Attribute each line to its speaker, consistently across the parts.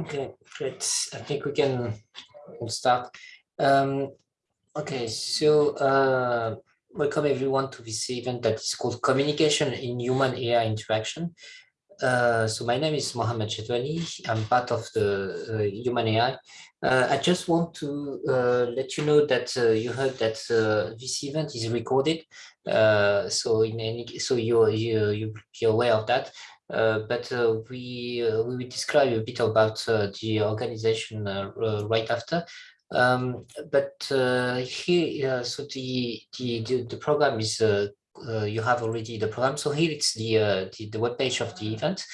Speaker 1: Okay, great. I think we can we'll start. Um, okay, so uh, welcome everyone to this event that is called Communication in Human AI Interaction. Uh, so my name is Mohamed Chetouani. I'm part of the uh, Human AI. Uh, I just want to uh, let you know that uh, you heard that uh, this event is recorded. so in any, so you you you be aware of that. Uh, but uh, we uh, we will describe a bit about the organization right after. Um, but here, so the, the the program is uh, you have already the program. So here it's the, uh, the, the web page of the event.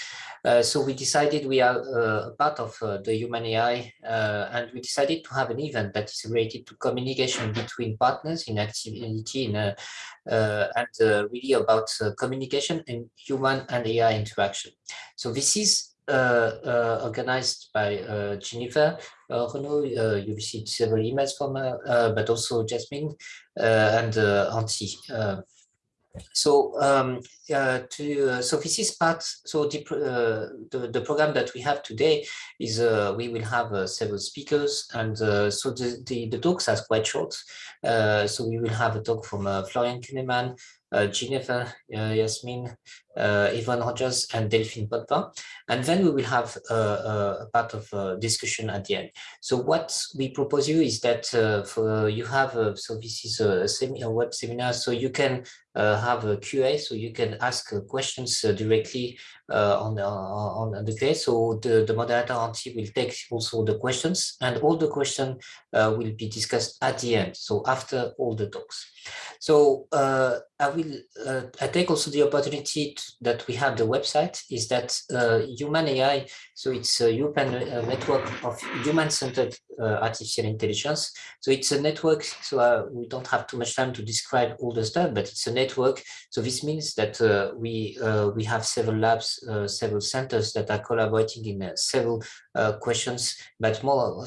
Speaker 1: Uh, so we decided we are uh, part of uh, the Human AI uh, and we decided to have an event that is related to communication between partners in activity in, uh, uh, and uh, really about communication and human and AI interaction. So this is organized by Jennifer Renoux. you received several emails from her, but also Jasmine and Auntie so um, uh, to uh, so this is part so the, uh, the, the program that we have today is uh, we will have uh, several speakers and uh, so the, the, the talks are quite short. So we will have a talk from Florian Kunneman uh, Jennifer, Yasmin, uh, Rogers, and Delphine Potvin. And then we will have uh, uh, a part of uh, discussion at the end. So what we propose you is that for you have, a, so this is a, semi, a web seminar, so you can have a QA, so you can ask questions directly on, the, on the QA. So the, the moderator will take also the questions and all the questions uh, will be discussed at the end. So after all the talks. So uh, I will uh, I take also the opportunity to, that we have the website is that uh, human AI. So it's a European uh, network of human-centered uh, artificial intelligence. So it's a network. So uh, we don't have too much time to describe all the stuff, but it's a network. So this means that we we have several labs, several centers that are collaborating in several questions, but more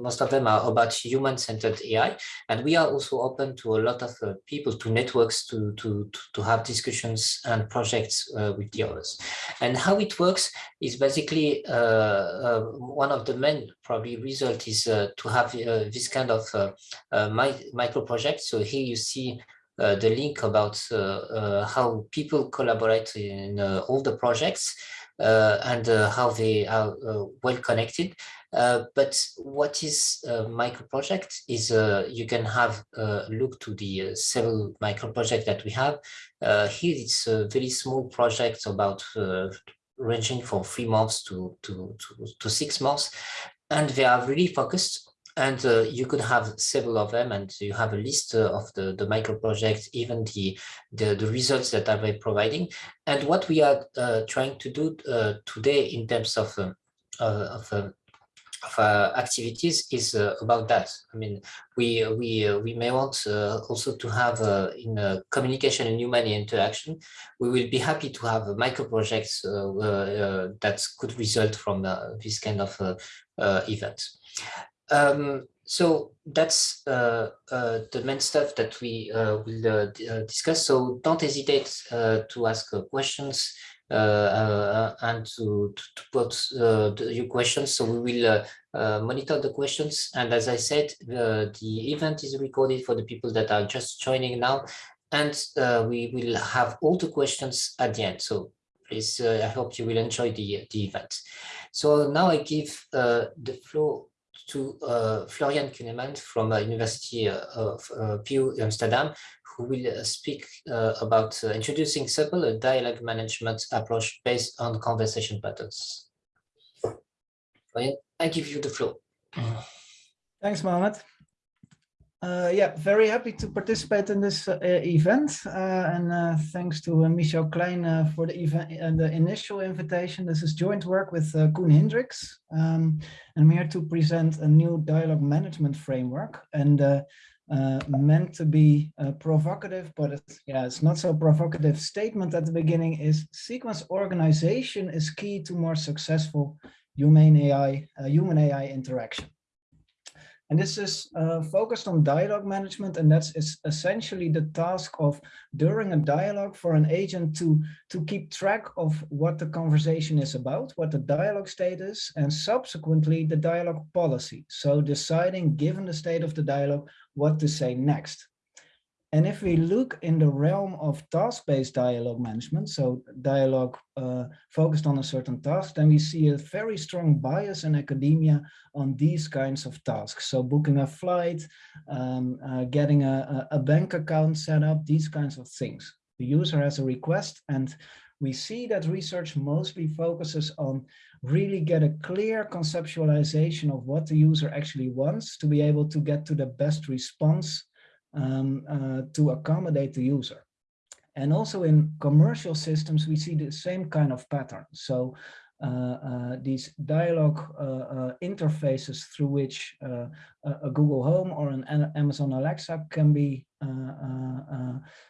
Speaker 1: most of them are about human-centered AI, and we are also open to a lot of people to networks, to, to, to have discussions and projects uh, with the others. And how it works is basically uh, uh, one of the main probably result is uh, to have uh, this kind of uh, micro project. So here you see the link about how people collaborate in all the projects and how they are well connected. Uh, but what is a micro project is uh, you can have a look to the uh, several micro projects that we have. Uh, here it's a very small project about uh, ranging from three months to, to, to, to, six months. And they are really focused and uh, you could have several of them and you have a list uh, of the, the micro projects, even the, the, the, results that are providing. And what we are uh, trying to do today in terms of, um, of um, of uh, activities is uh, about that. I mean, we we uh, we may want uh, also to have uh, in uh, communication and human interaction. We will be happy to have micro projects that could result from this kind of event. Um, so that's uh, uh, the main stuff that we uh, will discuss. So don't hesitate to ask questions. Uh, uh, and to, to, to put uh, the, your questions. So we will monitor the questions. And as I said, the event is recorded for the people that are just joining now. And we will have all the questions at the end. So please, I hope you will enjoy the, the event. So now I give the floor to uh, Florian Kunneman from uh, University of uh, VU Amsterdam, who will speak about introducing SUPL, a dialogue management approach based on conversation patterns. Florian, I give you the floor.
Speaker 2: Thanks, Mohammed. Uh, yeah, very happy to participate in this uh, event, uh, and thanks to Michel Klein for the event and the initial invitation. This is joint work with Koen Hindriks, um, and I'm here to present a new dialogue management framework. And uh, meant to be uh, provocative, but it's, yeah, it's not so provocative statement at the beginning is sequence organization is key to more successful human AI, uh, human AI interaction. And this is uh, focused on dialogue management, and that's essentially the task of during a dialogue for an agent to, to keep track of what the conversation is about, what the dialogue state is, and subsequently the dialogue policy. So deciding, given the state of the dialogue, what to say next. And if we look in the realm of task-based dialogue management, so dialogue uh, focused on a certain task, then we see a very strong bias in academia on these kinds of tasks. So booking a flight, um, uh, getting a, a bank account set up, these kinds of things. The user has a request and we see that research mostly focuses on really get a clear conceptualization of what the user actually wants to be able to get to the best response um, uh, to accommodate the user. And also in commercial systems, we see the same kind of pattern. So uh, uh, these dialogue uh, uh interfaces through which uh, a Google Home or an Amazon Alexa can be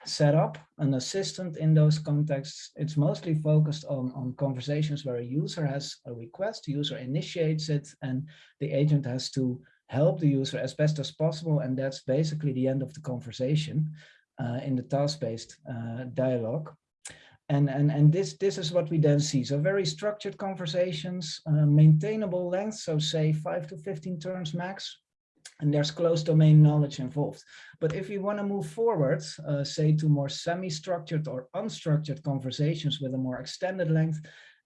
Speaker 2: set up, an assistant in those contexts. It's mostly focused on, on conversations where a user has a request, the user initiates it, and the agent has to help the user as best as possible. And that's basically the end of the conversation uh, in the task-based uh, dialogue. And, and, and this, this is what we then see. So very structured conversations, uh, maintainable length, so say five to 15 turns max, and there's close domain knowledge involved. But if you want to move forward, uh, say to more semi-structured or unstructured conversations with a more extended length,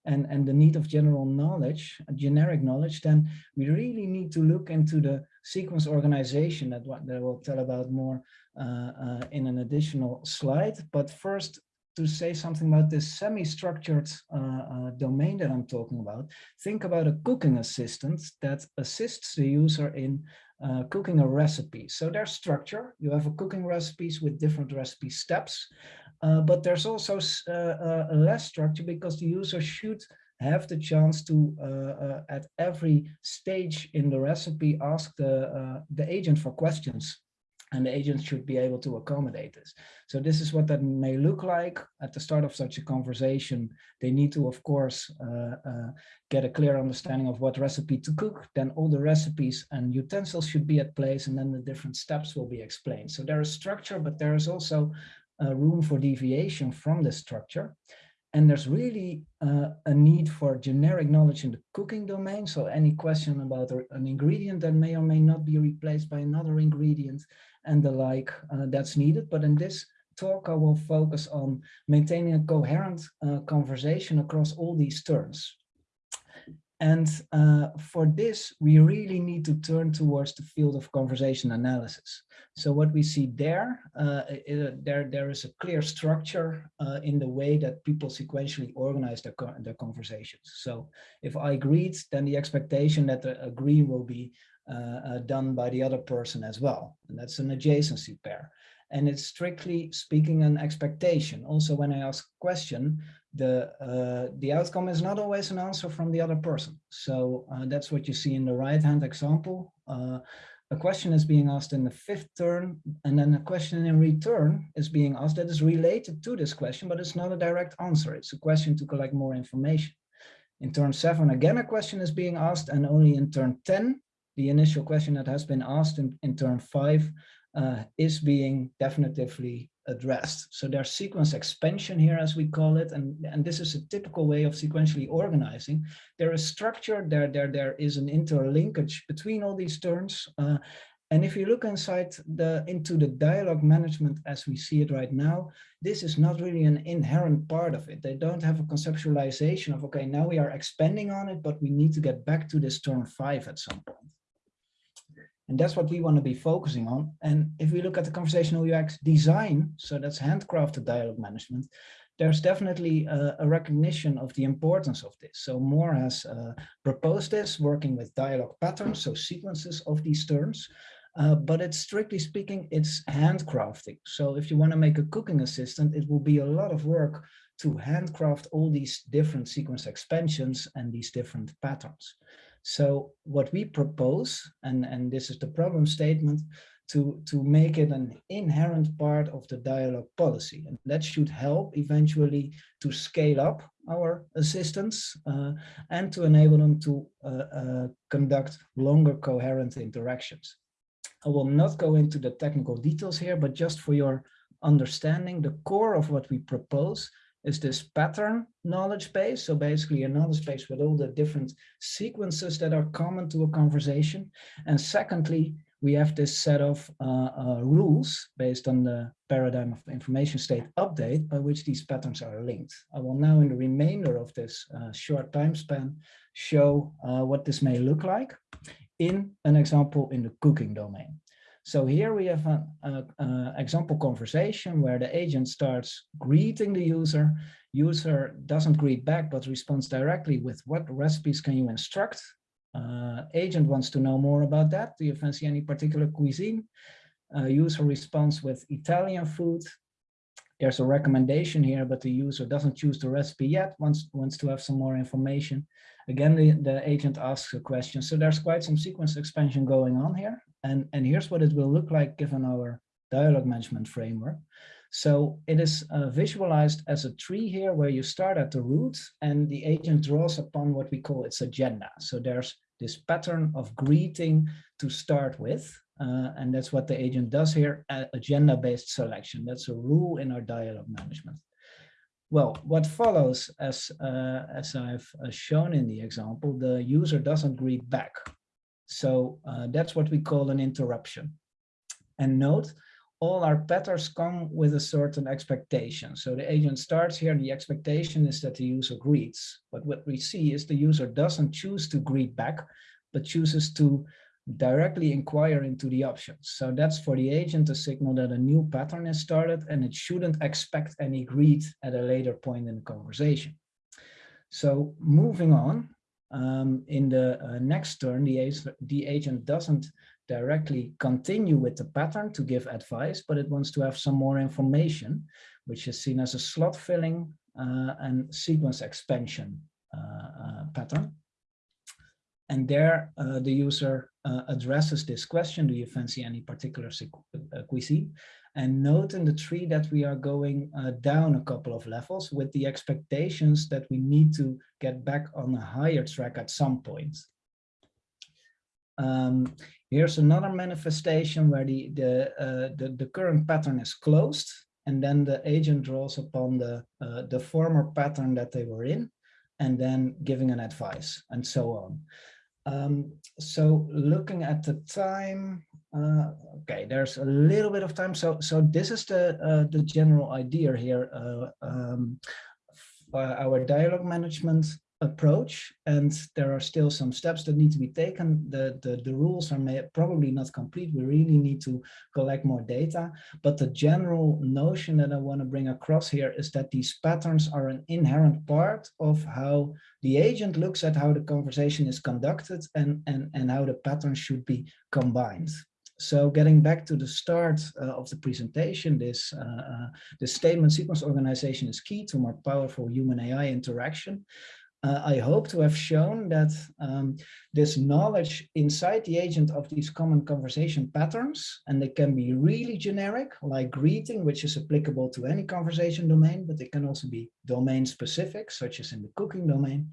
Speaker 2: and, and the need of general knowledge, generic knowledge, then we really need to look into the sequence organization that, that we'll tell about more uh, uh, in an additional slide. But first, to say something about this semi-structured uh, uh, domain that I'm talking about, think about a cooking assistant that assists the user in uh, cooking a recipe. So there's structure. You have a cooking recipes with different recipe steps. Uh, but there's also uh, uh, less structure because the user should have the chance to, uh, at every stage in the recipe, ask the, the agent for questions and the agent should be able to accommodate this. So this is what that may look like at the start of such a conversation. They need to, of course, uh, uh, get a clear understanding of what recipe to cook. Then all the recipes and utensils should be at place, and then the different steps will be explained. So there is structure, but there is also room for deviation from the structure. And there's really uh, a need for generic knowledge in the cooking domain. So any question about an ingredient that may or may not be replaced by another ingredient and the like, uh, that's needed. But in this talk, I will focus on maintaining a coherent uh, conversation across all these terms. And uh, for this, we really need to turn towards the field of conversation analysis. So what we see there, uh, there, there is a clear structure uh, in the way that people sequentially organize their, their conversations. So if I greet, then the expectation that the agree will be uh, uh, done by the other person as well. And that's an adjacency pair. And it's strictly speaking an expectation. Also, when I ask a question, the uh, the outcome is not always an answer from the other person. So uh, that's what you see in the right hand example. Uh, a question is being asked in the fifth turn, and then a question in return is being asked that is related to this question, but it's not a direct answer. It's a question to collect more information. In turn seven, again, a question is being asked, and only in turn 10, the initial question that has been asked in, in turn five uh, is being definitively addressed. So there's sequence expansion here, as we call it, and, and this is a typical way of sequentially organizing. There is structure, there, there, there is an interlinkage between all these terms. Uh, and if you look inside the into the dialogue management as we see it right now, this is not really an inherent part of it. They don't have a conceptualization of, okay, now we are expanding on it, but we need to get back to this turn five at some point. And that's what we want to be focusing on. And if we look at the conversational UX design, so that's handcrafted dialogue management, there's definitely a, a recognition of the importance of this. So Moore has uh, proposed this, working with dialogue patterns, so sequences of these terms. Uh, but it's strictly speaking, it's handcrafting. So if you want to make a cooking assistant, it will be a lot of work to handcraft all these different sequence expansions and these different patterns. So what we propose, and, and this is the problem statement, to, to make it an inherent part of the dialogue policy. And that should help eventually to scale up our assistance uh, and to enable them to uh, uh, conduct longer coherent interactions. I will not go into the technical details here, but just for your understanding, the core of what we propose is this pattern knowledge base. So basically a knowledge base with all the different sequences that are common to a conversation. And secondly, we have this set of uh, uh, rules based on the paradigm of information state update by which these patterns are linked. I will now in the remainder of this uh, short time span show uh, what this may look like in an example in the cooking domain. So here we have an example conversation where the agent starts greeting the user. User doesn't greet back, but responds directly with what recipes can you instruct? Uh, agent wants to know more about that. Do you fancy any particular cuisine? Uh, user responds with Italian food. There's a recommendation here, but the user doesn't choose the recipe yet, wants, wants to have some more information. Again, the, the agent asks a question. So there's quite some sequence expansion going on here. And, and here's what it will look like given our dialogue management framework. So it is uh, visualized as a tree here where you start at the root and the agent draws upon what we call its agenda. So there's this pattern of greeting to start with. Uh, and that's what the agent does here, agenda-based selection. That's a rule in our dialogue management. Well, what follows, as, uh, as I've uh, shown in the example, the user doesn't greet back. So uh, that's what we call an interruption. And note, all our patterns come with a certain expectation. So the agent starts here, and the expectation is that the user greets. But what we see is the user doesn't choose to greet back, but chooses to directly inquire into the options. So that's for the agent a signal that a new pattern is started and it shouldn't expect any greet at a later point in the conversation. So moving on, um, in the uh, next turn, the, the agent doesn't directly continue with the pattern to give advice, but it wants to have some more information, which is seen as a slot filling uh, and sequence expansion uh, uh, pattern. And there uh, the user uh, addresses this question, do you fancy any particular cuisine? And note in the tree that we are going down a couple of levels with the expectations that we need to get back on a higher track at some point. Um, here's another manifestation where the, the, uh, the, the, current pattern is closed and then the agent draws upon the, uh, the former pattern that they were in and then giving an advice and so on. Um, so looking at the time, uh, okay, there's a little bit of time. So, so this is the, uh, the general idea here. Uh, um, our dialogue management approach and there are still some steps that need to be taken the the, the rules are may, probably not complete we really need to collect more data but the general notion that i want to bring across here is that these patterns are an inherent part of how the agent looks at how the conversation is conducted and and and how the patterns should be combined so getting back to the start uh, of the presentation, this, uh, uh, the statement sequence organization is key to more powerful human AI interaction uh, I hope to have shown that um, this knowledge inside the agent of these common conversation patterns, and they can be really generic, like greeting, which is applicable to any conversation domain, but they can also be domain specific, such as in the cooking domain.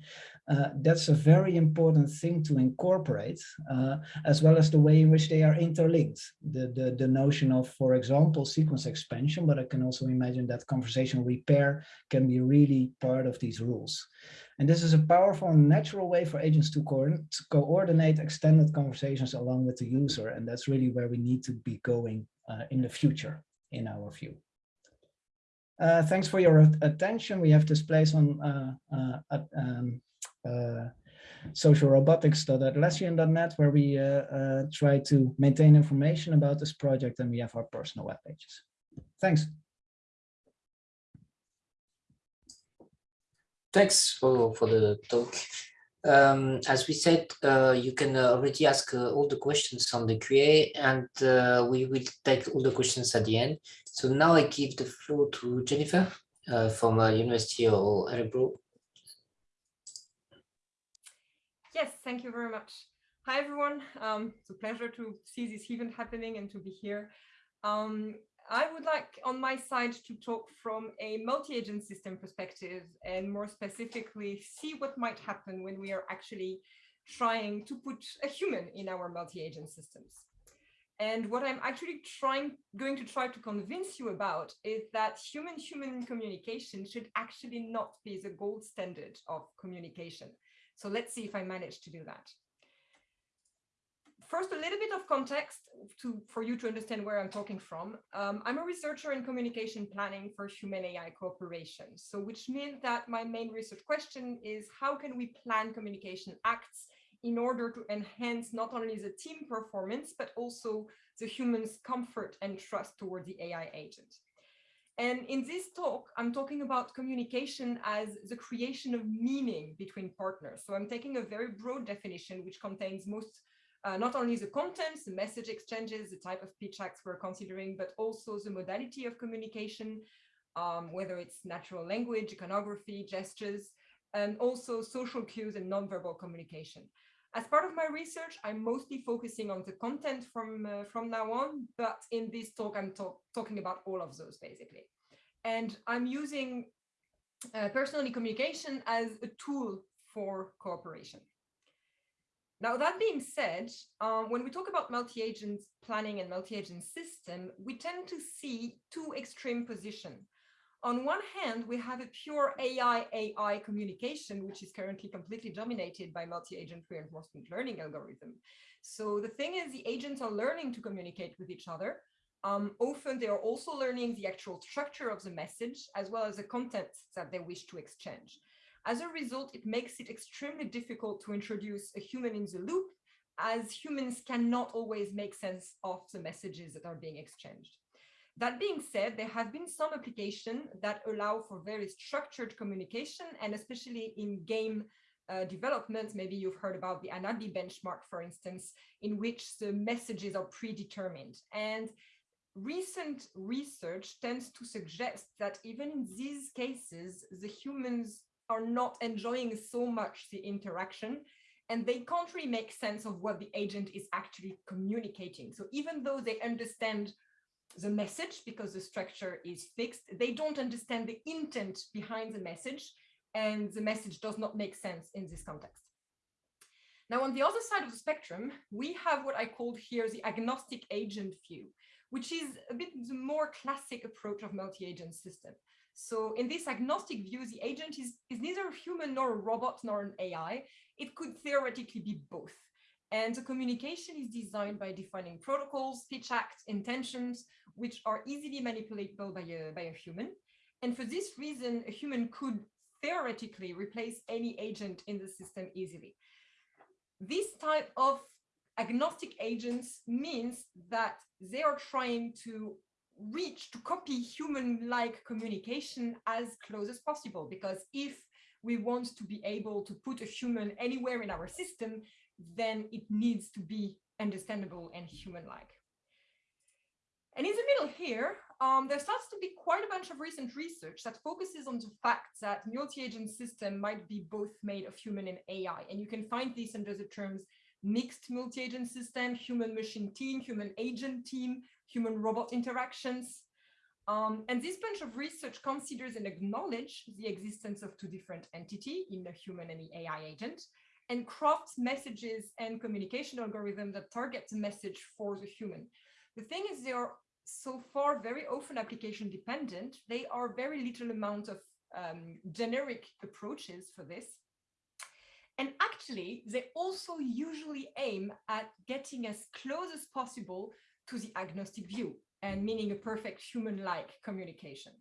Speaker 2: Uh, that's a very important thing to incorporate, uh, as well as the way in which they are interlinked. The, the, the notion of, for example, sequence expansion, but I can also imagine that conversation repair can be really part of these rules. And this is a powerful and natural way for agents to, co to coordinate extended conversations along with the user. And that's really where we need to be going uh, in the future, in our view. Uh, thanks for your attention. We have displays on uh, uh um, uh, socialrobotics.atlassian.net where we uh, try to maintain information about this project and we have our personal web pages. Thanks.
Speaker 1: Thanks for, for the talk. Um, as we said, uh, you can uh, already ask uh, all the questions on the QA and uh, we will take all the questions at the end. So now I give the floor to Jennifer uh, from uh, University of Örebro.
Speaker 3: Yes, thank you very much. Hi, everyone. Um, it's a pleasure to see this event happening and to be here. Um, I would like on my side to talk from a multi-agent system perspective and more specifically see what might happen when we are actually trying to put a human in our multi-agent systems. And what I'm actually trying, going to try to convince you about is that human-human communication should actually not be the gold standard of communication. So let's see if I manage to do that. First, a little bit of context to, for you to understand where I'm talking from. Um, I'm a researcher in communication planning for human AI cooperation. So which means that my main research question is how can we plan communication acts in order to enhance not only the team performance, but also the human's comfort and trust toward the AI agent. And in this talk, I'm talking about communication as the creation of meaning between partners. So I'm taking a very broad definition, which contains most, uh, not only the contents, the message exchanges, the type of speech acts we're considering, but also the modality of communication, um, whether it's natural language, iconography, gestures, and also social cues and nonverbal communication. As part of my research, I'm mostly focusing on the content from, uh, from now on, but in this talk, I'm talk talking about all of those basically. And I'm using uh, personally communication as a tool for cooperation. Now, that being said, um, when we talk about multi-agent planning and multi-agent system, we tend to see two extreme positions on one hand, we have a pure AI-AI communication, which is currently completely dominated by multi-agent reinforcement learning algorithm. So the thing is, the agents are learning to communicate with each other. Um, often they are also learning the actual structure of the message, as well as the content that they wish to exchange. As a result, it makes it extremely difficult to introduce a human in the loop, as humans cannot always make sense of the messages that are being exchanged. That being said, there have been some applications that allow for very structured communication and especially in game uh, development, maybe you've heard about the Hanabi benchmark, for instance, in which the messages are predetermined. And recent research tends to suggest that even in these cases, the humans are not enjoying so much the interaction and they can't really make sense of what the agent is actually communicating. So even though they understand the message because the structure is fixed. They don't understand the intent behind the message and the message does not make sense in this context. Now, on the other side of the spectrum, we have what I called here the agnostic agent view, which is a bit the more classic approach of multi-agent system. So in this agnostic view, the agent is, is neither a human nor a robot nor an AI. It could theoretically be both. And the communication is designed by defining protocols, speech acts, intentions, which are easily manipulatable by a, by a human. And for this reason, a human could theoretically replace any agent in the system easily. This type of agnostic agents means that they are trying to reach to copy human-like communication as close as possible because if we want to be able to put a human anywhere in our system then it needs to be understandable and human-like. And in the middle here, um, there starts to be quite a bunch of recent research that focuses on the fact that multi-agent system might be both made of human and AI. And you can find this under the terms mixed multi-agent system, human-machine team, human-agent team, human-robot interactions. Um, and this bunch of research considers and acknowledge the existence of two different entities in the human and the AI agent, and crafts messages and communication algorithms that target the message for the human. The thing is they are so far very often application dependent. They are very little amount of um, generic approaches for this. And actually, they also usually aim at getting as close as possible to the agnostic view and meaning a perfect human-like communication.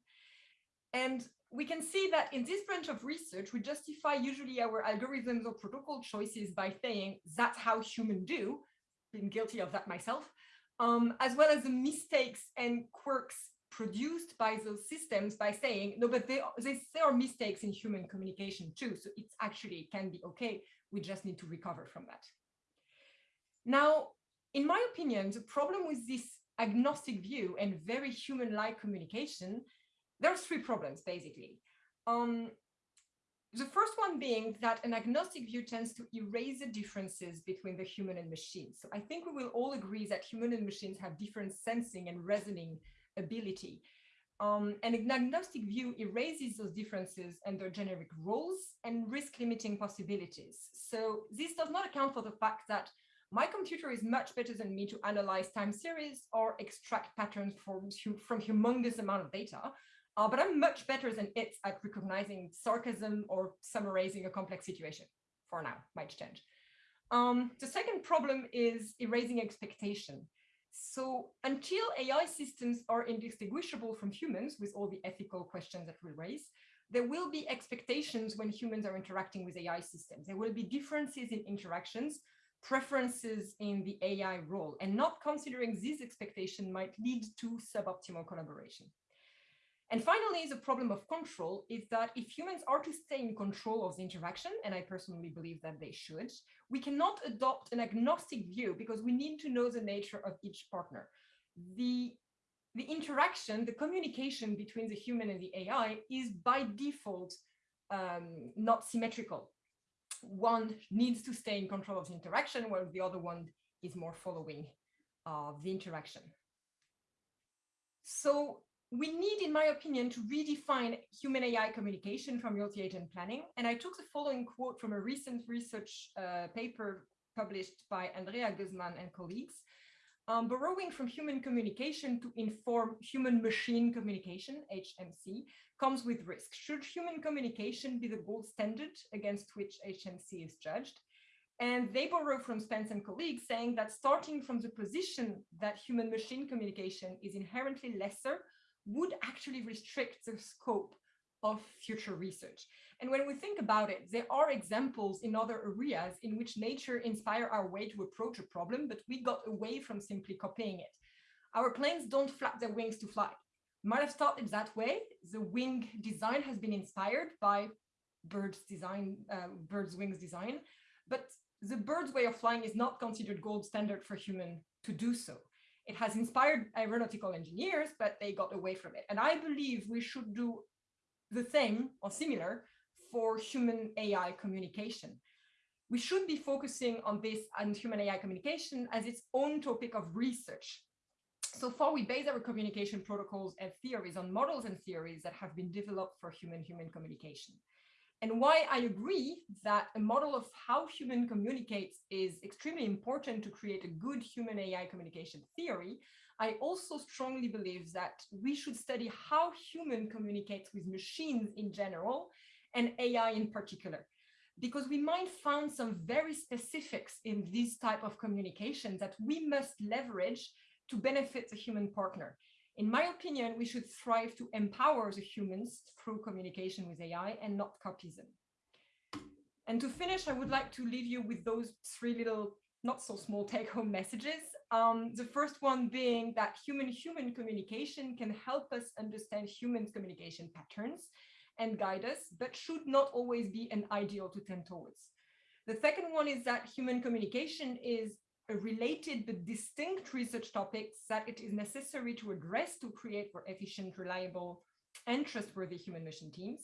Speaker 3: And we can see that in this branch of research, we justify usually our algorithms or protocol choices by saying that's how humans do, been guilty of that myself, um, as well as the mistakes and quirks produced by those systems by saying, no, but they, they, there are mistakes in human communication too. So it's actually, can be okay. We just need to recover from that. Now, in my opinion, the problem with this agnostic view and very human-like communication there are three problems, basically. Um, the first one being that an agnostic view tends to erase the differences between the human and machine. So I think we will all agree that human and machines have different sensing and reasoning ability. Um, and an agnostic view erases those differences and their generic roles and risk limiting possibilities. So this does not account for the fact that my computer is much better than me to analyze time series or extract patterns from, from humongous amount of data. Uh, but I'm much better than it at recognizing sarcasm or summarizing a complex situation for now, might change. Um, the second problem is erasing expectation. So until AI systems are indistinguishable from humans with all the ethical questions that we raise, there will be expectations when humans are interacting with AI systems. There will be differences in interactions, preferences in the AI role, and not considering these expectations might lead to suboptimal collaboration. And finally, the problem of control is that if humans are to stay in control of the interaction, and I personally believe that they should, we cannot adopt an agnostic view because we need to know the nature of each partner. The, the interaction, the communication between the human and the AI is by default um, not symmetrical. One needs to stay in control of the interaction while the other one is more following uh, the interaction. So we need, in my opinion, to redefine human AI communication from multi-agent planning. And I took the following quote from a recent research uh, paper published by Andrea Guzman and colleagues. Um, borrowing from human communication to inform human-machine communication, HMC, comes with risk. Should human communication be the gold standard against which HMC is judged? And they borrow from Spence and colleagues saying that starting from the position that human-machine communication is inherently lesser would actually restrict the scope of future research. And when we think about it, there are examples in other areas in which nature inspire our way to approach a problem, but we got away from simply copying it. Our planes don't flap their wings to fly. Might have started that way. The wing design has been inspired by birds design, uh, birds wings design, but the bird's way of flying is not considered gold standard for human to do so. It has inspired aeronautical engineers, but they got away from it. And I believe we should do the same or similar for human AI communication. We should be focusing on this and human AI communication as its own topic of research. So far, we base our communication protocols and theories on models and theories that have been developed for human-human communication and why I agree that a model of how human communicates is extremely important to create a good human AI communication theory, I also strongly believe that we should study how human communicates with machines in general and AI in particular, because we might find some very specifics in this type of communication that we must leverage to benefit the human partner. In my opinion, we should strive to empower the humans through communication with AI and not copy them. And to finish, I would like to leave you with those three little not so small take-home messages. Um, the first one being that human-human communication can help us understand human communication patterns and guide us, but should not always be an ideal to tend towards. The second one is that human communication is a related but distinct research topics that it is necessary to address to create more efficient, reliable, and trustworthy human mission teams.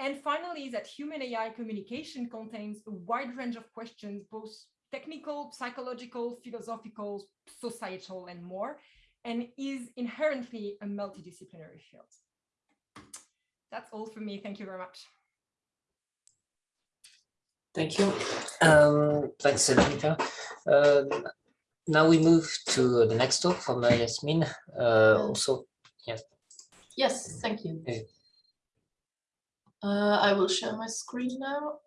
Speaker 3: And finally, that human AI communication contains a wide range of questions, both technical, psychological, philosophical, societal, and more, and is inherently a multidisciplinary field. That's all for me. Thank you very much.
Speaker 1: Thank you. Um, thanks, Anita. Um, now we move to the next talk from uh, Yasmin. Uh, also, yes.
Speaker 4: Yes, thank you. Okay. Uh, I will share my screen now.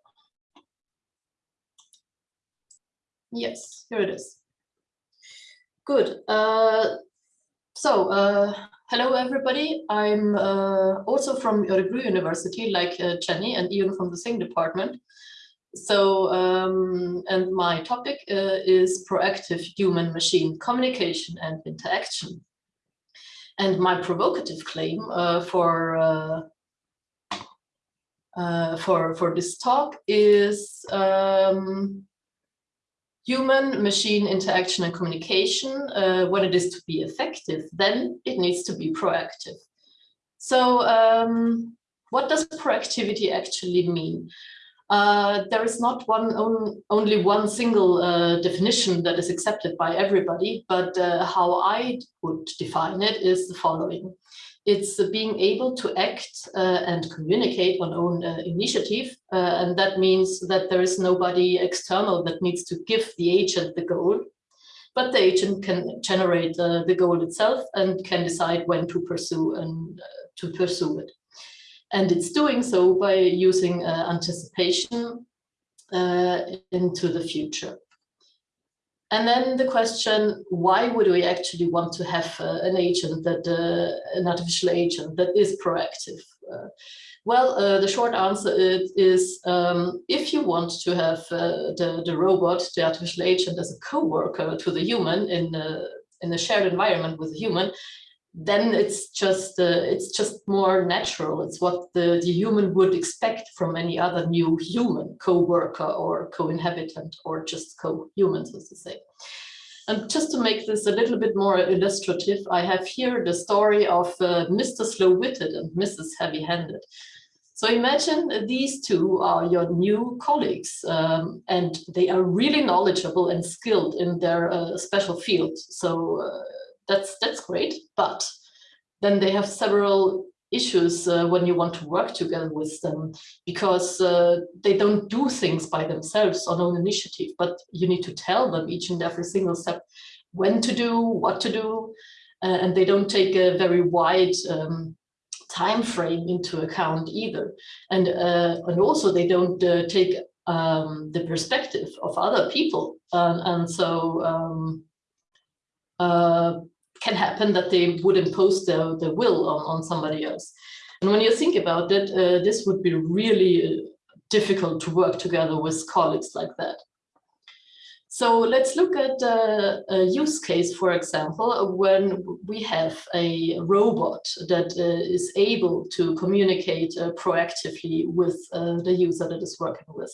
Speaker 4: Yes, here it is. Good. Uh, so, uh, hello everybody. I'm uh, also from Örebro University, like uh, Jenny and Ian from the Sing department. So, um, and my topic uh, is proactive human-machine communication and interaction. And my provocative claim uh, for uh, uh for for this talk is um, human-machine interaction and communication. Uh, when it is to be effective, then it needs to be proactive. So, um, what does proactivity actually mean? Uh, there is not one on, only one single uh, definition that is accepted by everybody, but uh, how I would define it is the following. It's uh, being able to act uh, and communicate on own uh, initiative. And that means that there is nobody external that needs to give the agent the goal, but the agent can generate the goal itself and can decide when to pursue and to pursue it. And it's doing so by using anticipation into the future. And then the question, why would we actually want to have uh, an agent that, uh, an artificial agent that is proactive? Uh, well, uh, the short answer is, is um, if you want to have uh, the, the robot, the artificial agent as a co-worker to the human in a, in a shared environment with a human, then it's just uh, it's just more natural. It's what the, the human would expect from any other new human co-worker or co-inhabitant or just co-human, so to say. And just to make this a little bit more illustrative, I have here the story of uh, Mr. Slow-witted and Mrs. Heavy-handed. So imagine these two are your new colleagues um, and they are really knowledgeable and skilled in their uh, special field. So uh, that's that's great but then they have several issues uh, when you want to work together with them because uh, they don't do things by themselves on own initiative but you need to tell them each and every single step when to do what to do uh, and they don't take a very wide um, time frame into account either. And uh, and also they don't uh, take um, the perspective of other people and so um, uh, can happen that they would impose their, will on, on somebody else. And when you think about it, uh, this would be really uh, difficult to work together with colleagues like that. So let's look at uh, a use case, for example, when we have a robot that uh, is able to communicate uh, proactively with uh, the user that is working with.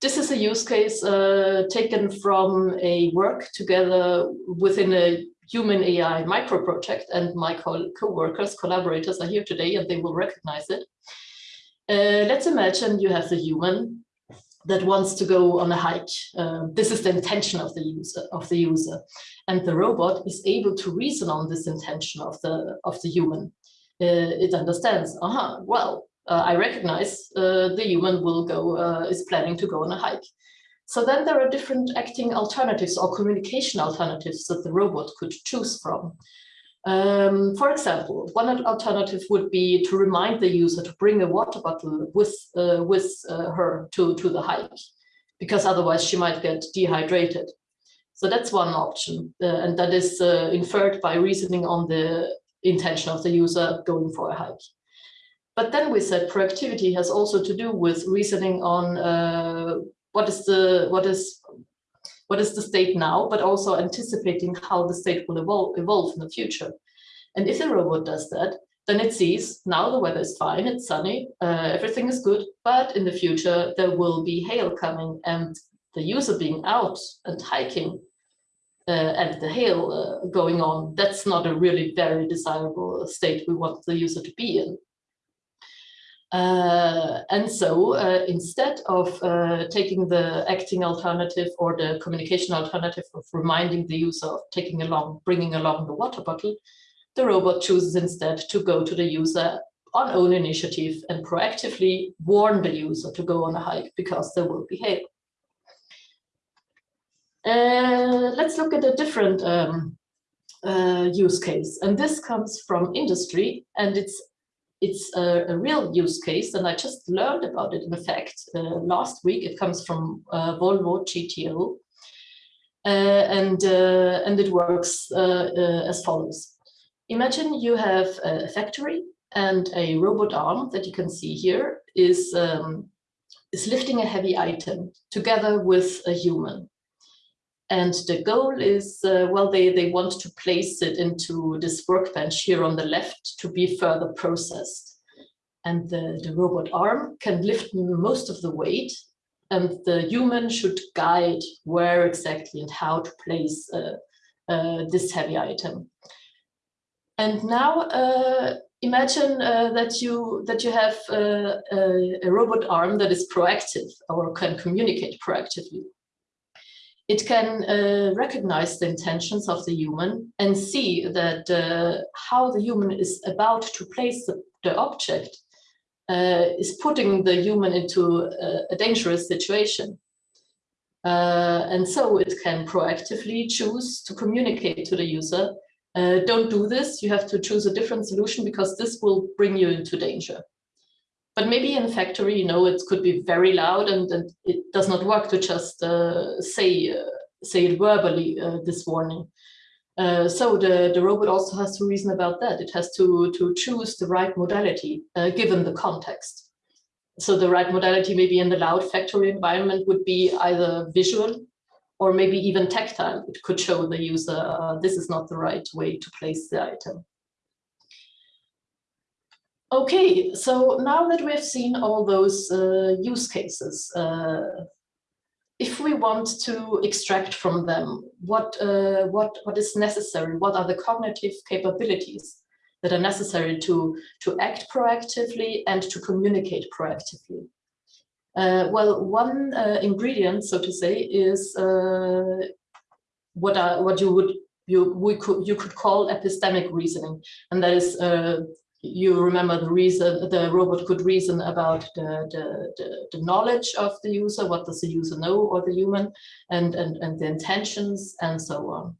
Speaker 4: This is a use case uh, taken from a work together within a human AI micro project and my co-workers, collaborators are here today and they will recognize it. Uh, let's imagine you have the human that wants to go on a hike. Uh, this is the intention of the user of the user, and the robot is able to reason on this intention of the of the human. Uh, it understands. Uh -huh, well, I recognize uh, the human will go uh, is planning to go on a hike. So then there are different acting alternatives or communication alternatives that the robot could choose from. Um, for example, one alternative would be to remind the user to bring a water bottle with, uh, with uh, her to, to the hike, because otherwise she might get dehydrated. So that's one option, uh, and that is uh, inferred by reasoning on the intention of the user going for a hike. But then we said proactivity has also to do with reasoning on uh, what is the what is what is the state now, but also anticipating how the state will evolve, evolve in the future. And if the robot does that, then it sees now the weather is fine, it's sunny, uh, everything is good, but in the future there will be hail coming and the user being out and hiking uh, and the hail uh, going on, that's not a really very desirable state we want the user to be in. Uh, and so uh, instead of uh, taking the acting alternative or the communication alternative of reminding the user of taking along, bringing along the water bottle, the robot chooses instead to go to the user on own initiative and proactively warn the user to go on a hike because there will be hail. Uh, let's look at a different um, uh, use case. And this comes from industry and it's it's a, a, real use case, and I just learned about it, in fact, uh, last week. It comes from uh, Volvo GTO, uh, and, uh, and it works uh, uh, as follows. Imagine you have a factory and a robot arm that you can see here is, um, is lifting a heavy item together with a human. And the goal is, uh, well, they, they want to place it into this workbench here on the left to be further processed. And the, the robot arm can lift most of the weight and the human should guide where exactly and how to place uh, uh, this heavy item. And now uh, imagine uh, that you that you have uh, a, a robot arm that is proactive or can communicate proactively It can uh, recognize the intentions of the human and see that uh, how the human is about to place the, the object uh, is putting the human into a, a dangerous situation. Uh, and so it can proactively choose to communicate to the user, uh, don't do this, you have to choose a different solution because this will bring you into danger. But maybe in factory, you know, it could be very loud and, and it does not work to just uh, say, uh, say it verbally, uh, this warning. Uh, so the, the robot also has to reason about that. It has to, to choose the right modality given the context. So the right modality maybe in the loud factory environment would be either visual or maybe even tactile. It could show the user uh, this is not the right way to place the item. Okay, so now that we've seen all those uh, use cases, uh, if we want to extract from them what, uh, what, what is necessary, what are the cognitive capabilities that are necessary to, to act proactively and to communicate proactively. Uh, well, one uh, ingredient, so to say, is uh, what are, what you would you we could you could call epistemic reasoning, and that is you remember the reason the robot could reason about the, the, the, the, knowledge of the user, what does the user know or the human, and and and the intentions and so on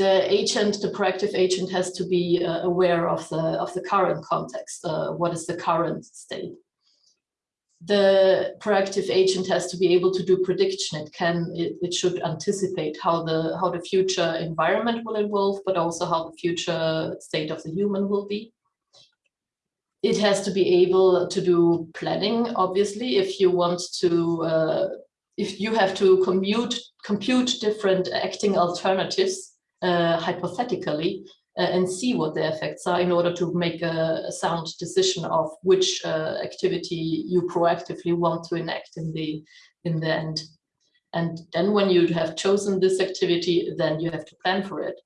Speaker 4: the agent, the proactive agent has to be uh, aware of the, of the current context. Uh, what is the current state? The proactive agent has to be able to do prediction. It can, it, it should anticipate how the, how the future environment will evolve, but also how the future state of the human will be. It has to be able to do planning, obviously, if you want to, uh, if you have to commute, compute different acting alternatives uh, hypothetically and see what the effects are in order to make a, a sound decision of which uh, activity you proactively want to enact in the in the end. And then when you have chosen this activity, then you have to plan for it.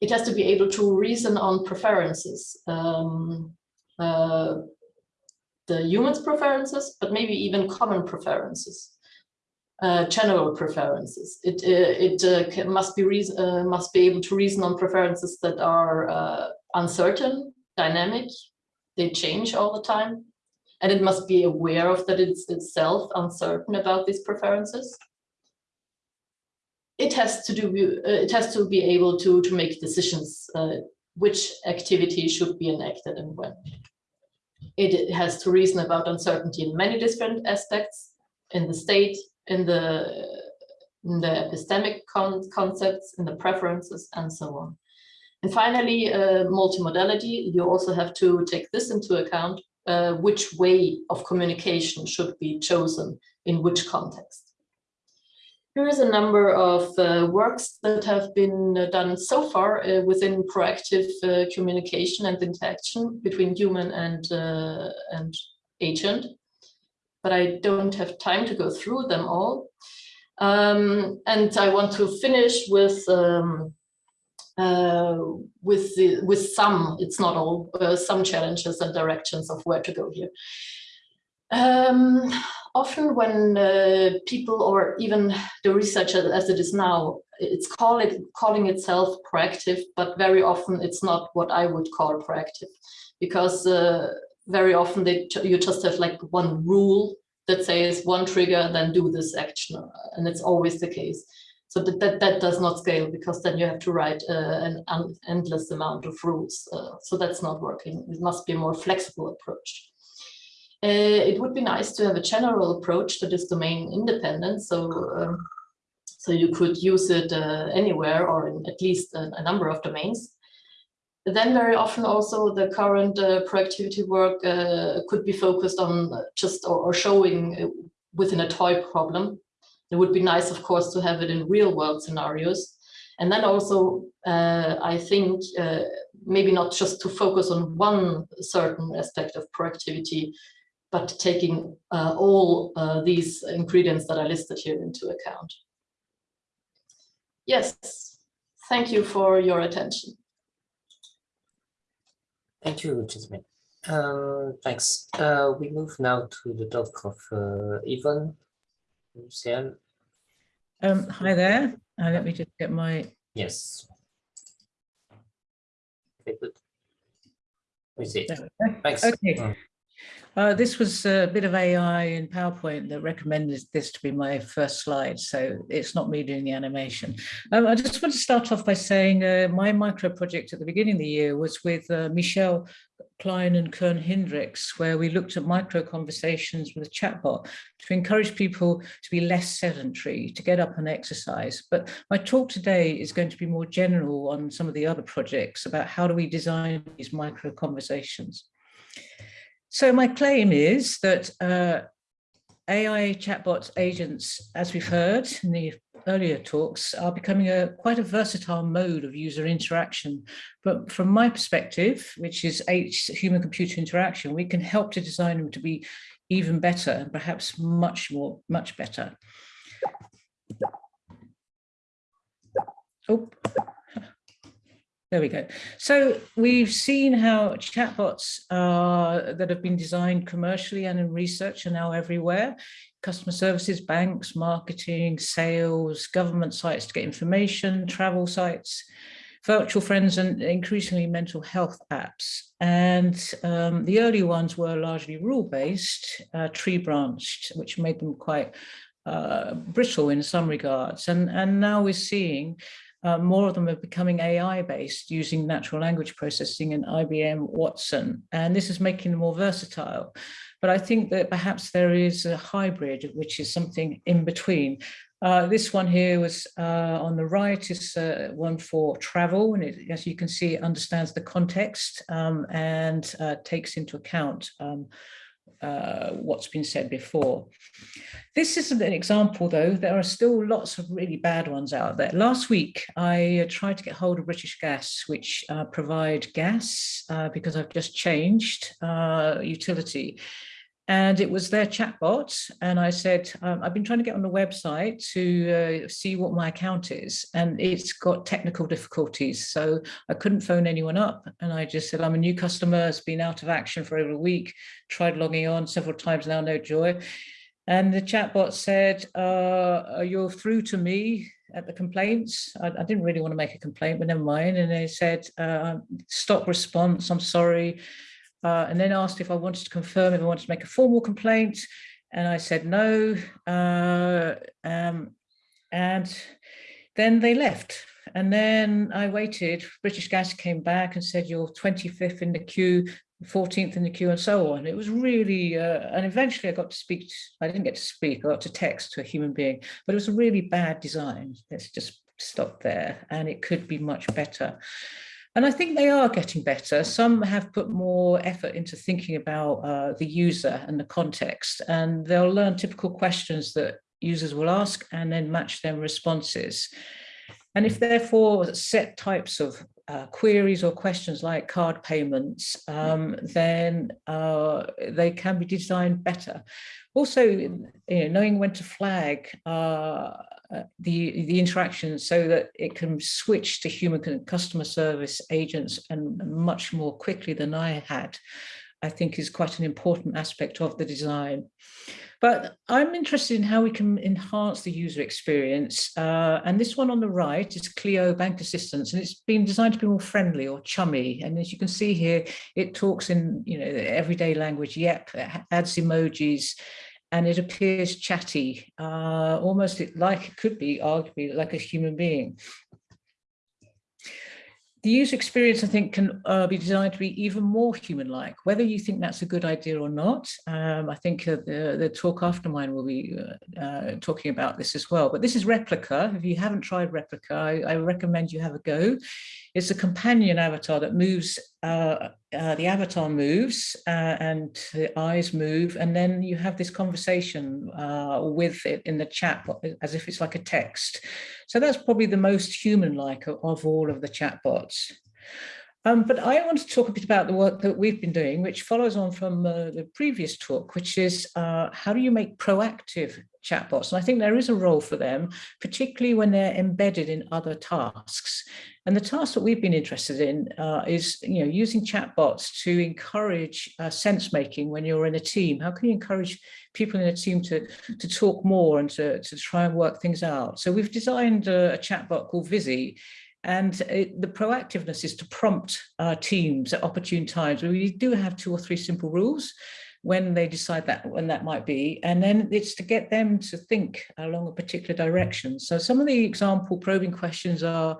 Speaker 4: It has to be able to reason on preferences. Um, uh, the human's preferences, but maybe even common preferences uh, general preferences. It uh, it uh, must be reason uh, must be able to reason on preferences that are uncertain, dynamic. They change all the time, and it must be aware of that it's itself uncertain about these preferences. It has to do. It has to be able to to make decisions which activity should be enacted and when. It has to reason about uncertainty in many different aspects in the state, in the in the epistemic con concepts, in the preferences, and so on. And finally, uh, multimodality, you also have to take this into account, uh, which way of communication should be chosen in which context. Here is a number of uh, works that have been uh, done so far uh, within proactive uh, communication and interaction between human and, and agent but I don't have time to go through them all. Um, and I want to finish with um, uh, with the, with some, it's not all, uh, some challenges and directions of where to go here. Um, often when uh, people or even the research as it is now, it's call it, calling itself proactive, but very often it's not what I would call proactive because uh, very often they you just have like one rule that says one trigger, then do this action. And it's always the case. So that, that, that does not scale because then you have to write uh, an endless amount of rules. Uh, so that's not working. It must be a more flexible approach. Uh, it would be nice to have a general approach that is domain independent. So, um, so you could use it uh, anywhere or in at least a, a number of domains then very often also the current uh, proactivity work uh, could be focused on just or, or, showing uh, within a toy problem. It would be nice, of course, to have it in real world scenarios. And then also, uh, I think, uh, maybe not just to focus on one certain aspect of proactivity, but taking uh, all these ingredients that are listed here into account. Yes, thank you for your attention.
Speaker 1: Thank you, Jasmine. Uh, thanks. Uh, we move now to the talk of uh, Yvonne.
Speaker 5: Um, hi there. Uh, let me just get my.
Speaker 1: Yes. Okay, good. We see.
Speaker 5: there we go.
Speaker 1: Thanks.
Speaker 5: Okay.
Speaker 1: Mm.
Speaker 5: Uh, this was a bit of AI in PowerPoint that recommended this to be my first slide, so it's not me doing the animation. Um, I just want to start off by saying uh, my micro project at the beginning of the year was with uh, Michel Klein and Koen Hindriks, where we looked at micro conversations with a chatbot to encourage people to be less sedentary, to get up and exercise. But my talk today is going to be more general on some of the other projects about how do we design these micro conversations. So my claim is that uh, AI chatbot agents, as we've heard in the earlier talks, are becoming a quite a versatile mode of user interaction. But from my perspective, which is H human-computer interaction, we can help to design them to be even better and perhaps much more, much better. Oh, there we go. So we've seen how chatbots uh, that have been designed commercially and in research are now everywhere. Customer services, banks, marketing, sales, government sites to get information, travel sites, virtual friends, and increasingly mental health apps. And um, the early ones were largely rule-based, uh, tree-branched, which made them quite uh, brittle in some regards. And, and now we're seeing uh, more of them are becoming AI based using natural language processing and IBM Watson. And this is making them more versatile. But I think that perhaps there is a hybrid, which is something in between. Uh, this one here was uh, on the right is uh, one for travel, and it, as you can see, it understands the context um, and uh, takes into account um, uh, what's been said before. This isn't an example though, there are still lots of really bad ones out there. Last week, I uh, tried to get hold of British Gas, which uh, provide gas uh, because I've just changed uh, utility and it was their chatbot. And I said, um, I've been trying to get on the website to uh, see what my account is, and it's got technical difficulties. So I couldn't phone anyone up. And I just said, I'm a new customer, it's been out of action for over a week, tried logging on several times now, no joy. And the chatbot said, uh, you're through to me at the complaints. I, I, didn't really want to make a complaint, but never mind. And they said, uh, stop response, I'm sorry uh, and then asked if I wanted to confirm if I wanted to make a formal complaint. And I said no. Uh, um, and then they left. And then I waited. British Gas came back and said, you're 25th in the queue, 14th in the queue and so on. It was really, uh, and eventually I got to speak, I didn't get to speak, I got to text to a human being, but it was a really bad design. Let's just stop there. And it could be much better. And I think they are getting better. Some have put more effort into thinking about uh, the user and the context, and they'll learn typical questions that users will ask and then match their responses. And if therefore set types of uh, queries or questions like card payments, um, then uh, they can be designed better. Also, you know, knowing when to flag uh, uh, the, the interaction so that it can switch to human customer service agents and much more quickly than I had, I think is quite an important aspect of the design. But I'm interested in how we can enhance the user experience. Uh, and this one on the right is Cleo Bank Assistance, and it's been designed to be more friendly or chummy. And as you can see here, it talks in you know everyday language. Yep, adds emojis, and it appears chatty, uh, almost like it could be arguably like a human being. The user experience, I think, can uh, be designed to be even more human-like, whether you think that's a good idea or not. Um, I think uh, the, the talk after mine will be uh, uh, talking about this as well. But this is Replika. If you haven't tried Replika, I, I recommend you have a go. It's a companion avatar that moves, uh, uh, the avatar moves uh, and the eyes move, and then you have this conversation uh, with it in the chat as if it's like a text. So that's probably the most human-like of, of all of the chatbots. Um, but I want to talk a bit about the work that we've been doing, which follows on from uh, the previous talk, which is uh, how do you make proactive chatbots? And I think there is a role for them, particularly when they're embedded in other tasks. And the task that we've been interested in uh, is, you know, using chatbots to encourage uh, sense making when you're in a team. How can you encourage people in a team to, to talk more and to, to try and work things out? So we've designed a, a chatbot called Visi, and it, the proactiveness is to prompt our teams at opportune times. We do have two or three simple rules when they decide that when that might be. And then it's to get them to think along a particular direction. So some of the example probing questions are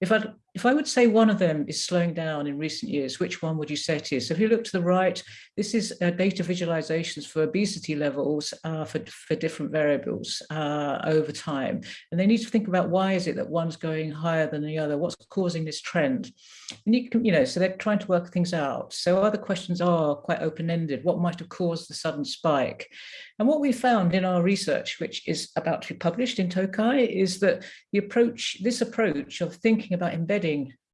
Speaker 5: if I if I would say one of them is slowing down in recent years, which one would you say it is? So if you look to the right, this is uh, data visualizations for obesity levels uh, for, for different variables uh, over time. And they need to think about why is it that one's going higher than the other? What's causing this trend? And you can, you know, so they're trying to work things out. So other questions are quite open-ended. What might have caused the sudden spike? And what we found in our research, which is about to be published in TOCHI, is that the approach, this approach of thinking about embedding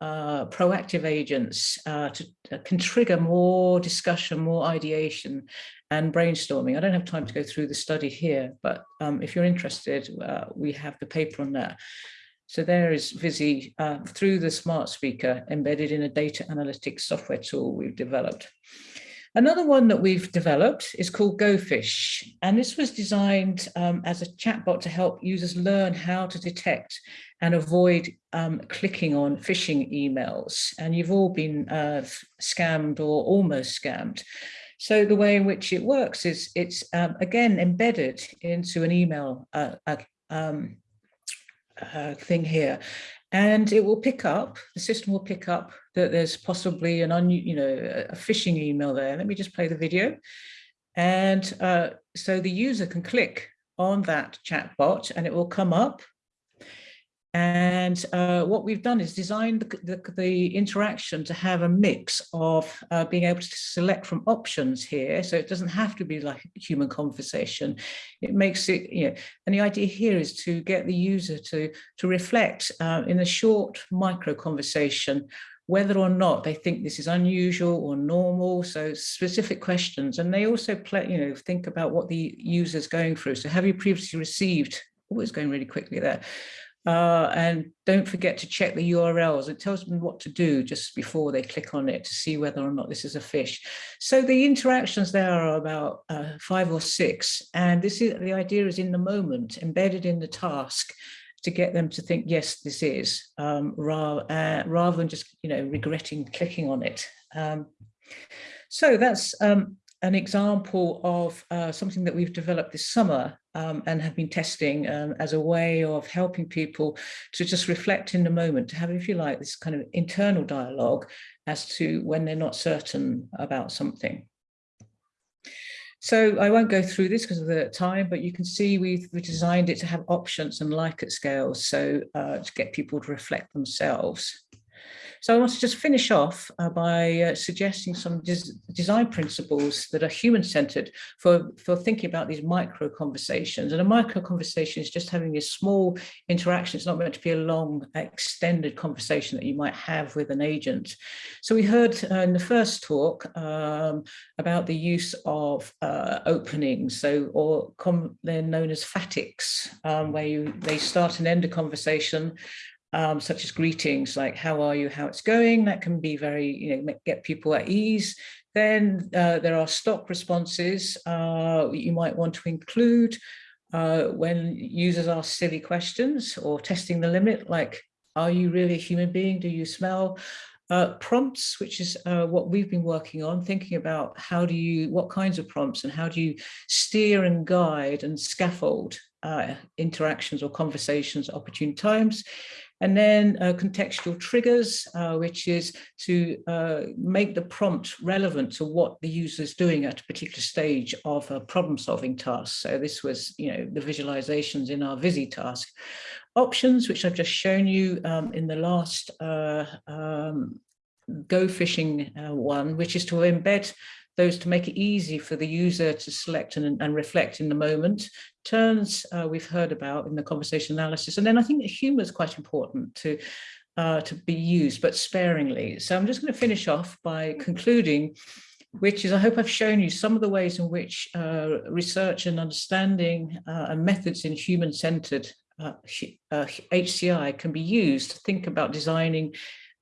Speaker 5: uh, proactive agents uh, to, uh, can trigger more discussion, more ideation and brainstorming. I don't have time to go through the study here, but um, if you're interested, uh, we have the paper on that. So there is Visi uh, through the smart speaker embedded in a data analytics software tool we've developed. Another one that we've developed is called GoFish, and this was designed um, as a chatbot to help users learn how to detect and avoid um, clicking on phishing emails. And you've all been uh, scammed or almost scammed. So the way in which it works is it's um, again embedded into an email uh, um, uh, thing here and it will pick up, the system will pick up that there's possibly an, un, you know, a phishing email there. Let me just play the video. And uh, so the user can click on that chatbot and it will come up and uh, what we've done is designed the, the, the, interaction to have a mix of uh, being able to select from options here. So it doesn't have to be like a human conversation. It makes it, you know, and the idea here is to get the user to, to reflect uh, in a short micro conversation whether or not they think this is unusual or normal, so specific questions. And they also play, you know, think about what the user's going through. So have you previously received, oh, it's going really quickly there. Uh, and don't forget to check the URLs. It tells them what to do just before they click on it to see whether or not this is a fish. So the interactions there are about uh, five or six. And this is the idea is in the moment, embedded in the task to get them to think, yes, this is, um, rather, uh, rather than just, you know, regretting clicking on it. Um, so that's um, an example of uh, something that we've developed this summer um, and have been testing um, as a way of helping people to just reflect in the moment, to have, if you like, this kind of internal dialogue as to when they're not certain about something. So I won't go through this because of the time, but you can see we've, designed it to have options and Likert scales, so uh, to get people to reflect themselves. So I want to just finish off uh, by uh, suggesting some des design principles that are human-centered for, for thinking about these micro conversations. And a micro conversation is just having a small interaction. It's not meant to be a long, extended conversation that you might have with an agent. So we heard uh, in the first talk um, about the use of uh, openings, so or they're known as phatics, um, where you they start and end a conversation um, such as greetings like how are you, how it's going. That can be very, you know, get people at ease. Then uh, there are stop responses uh, you might want to include uh, when users ask silly questions or testing the limit, like, are you really a human being? Do you smell? Uh, prompts, which is uh, what we've been working on, thinking about how do you, what kinds of prompts and how do you steer and guide and scaffold uh, interactions or conversations at opportune times. And then uh, contextual triggers, uh, which is to uh, make the prompt relevant to what the user is doing at a particular stage of a problem solving task. So this was, you know, the visualizations in our Visi task. Options, which I've just shown you um, in the last uh, um, Go Fishing uh, one, which is to embed those to make it easy for the user to select and, and reflect in the moment. Turns uh, we've heard about in the conversation analysis. And then I think humor is quite important to uh, to be used, but sparingly. So I'm just going to finish off by concluding, which is I hope I've shown you some of the ways in which uh, research and understanding uh, and methods in human-centered uh, HCI uh, can be used to think about designing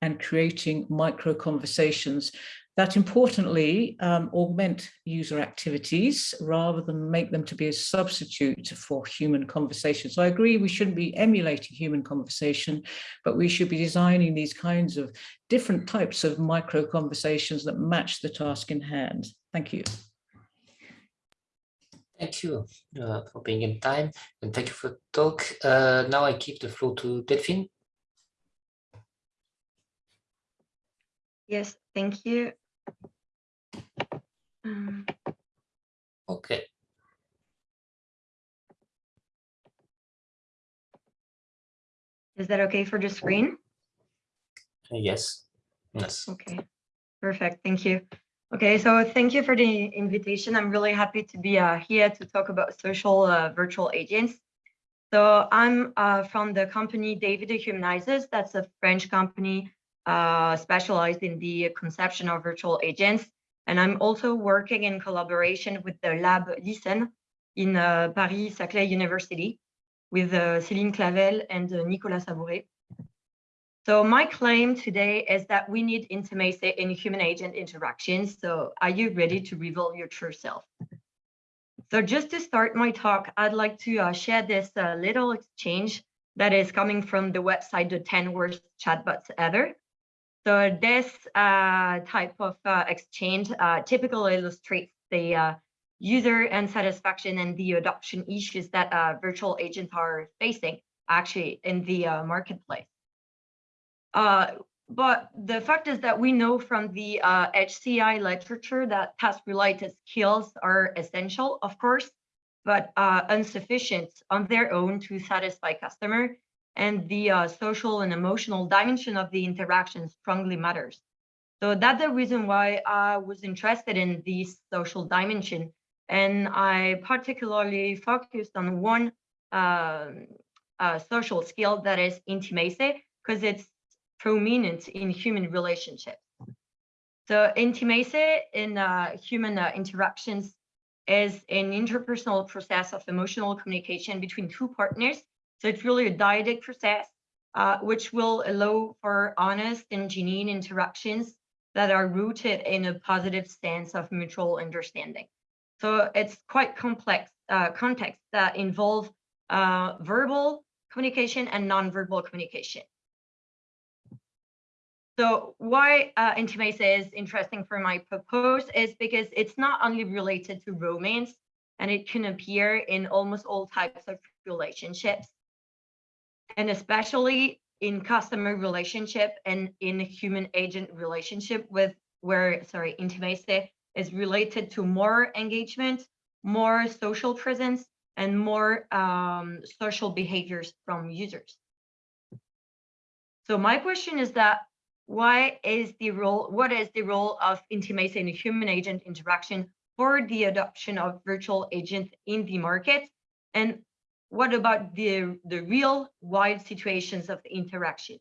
Speaker 5: and creating micro conversations that importantly um, augment user activities rather than make them to be a substitute for human conversation. So I agree we shouldn't be emulating human conversation, but we should be designing these kinds of different types of micro conversations that match the task in hand. Thank you.
Speaker 1: Thank you uh, for being in time and thank you for the talk. Uh, now I give the floor to Delphine.
Speaker 6: Yes, thank you. Um,
Speaker 1: Okay.
Speaker 6: Is that okay for the screen?
Speaker 1: Uh, Yes. Yes.
Speaker 6: Okay, perfect. Thank you. Okay, so thank you for the invitation. I'm really happy to be uh, here to talk about social uh, virtual agents. So I'm uh, from the company Davi The Humanizers. That's a French company uh, specialized in the conception of virtual agents. And I'm also working in collaboration with the lab LISN in uh, Paris-Saclay University with uh, Céline Clavel and uh, Nicolas Sabouret. So my claim today is that we need intimacy in human agent interactions. So are you ready to reveal your true self? So just to start my talk, I'd like to uh, share this uh, little exchange that is coming from the website, the 10 worst chatbots ever. So this uh, type of uh, exchange uh, typically illustrates the uh, user unsatisfaction and the adoption issues that uh, virtual agents are facing actually in the uh, marketplace. but the fact is that we know from the HCI literature that task-related skills are essential, of course, but insufficient on their own to satisfy customer and the uh, social and emotional dimension of the interaction strongly matters. So that's the reason why I was interested in this social dimension. And I particularly focused on one uh, uh, social skill that is intimacy, because it's prominent in human relationships. So intimacy in uh, human uh, interactions is an interpersonal process of emotional communication between two partners so it's really a dyadic process, uh, which will allow for honest and genuine interactions that are rooted in a positive sense of mutual understanding. So it's quite complex uh, that involve uh, verbal communication and nonverbal communication. So why uh, intimacy is interesting for my purpose is because it's not only related to romance and it can appear in almost all types of relationships and especially in customer relationship and in human agent relationship with where sorry intimacy is related to more engagement more social presence and more um, social behaviors from users. So my question is that why is the role what is the role of intimacy in human agent interaction for the adoption of virtual agents in the market? And what about the, the real wild situations of the interaction?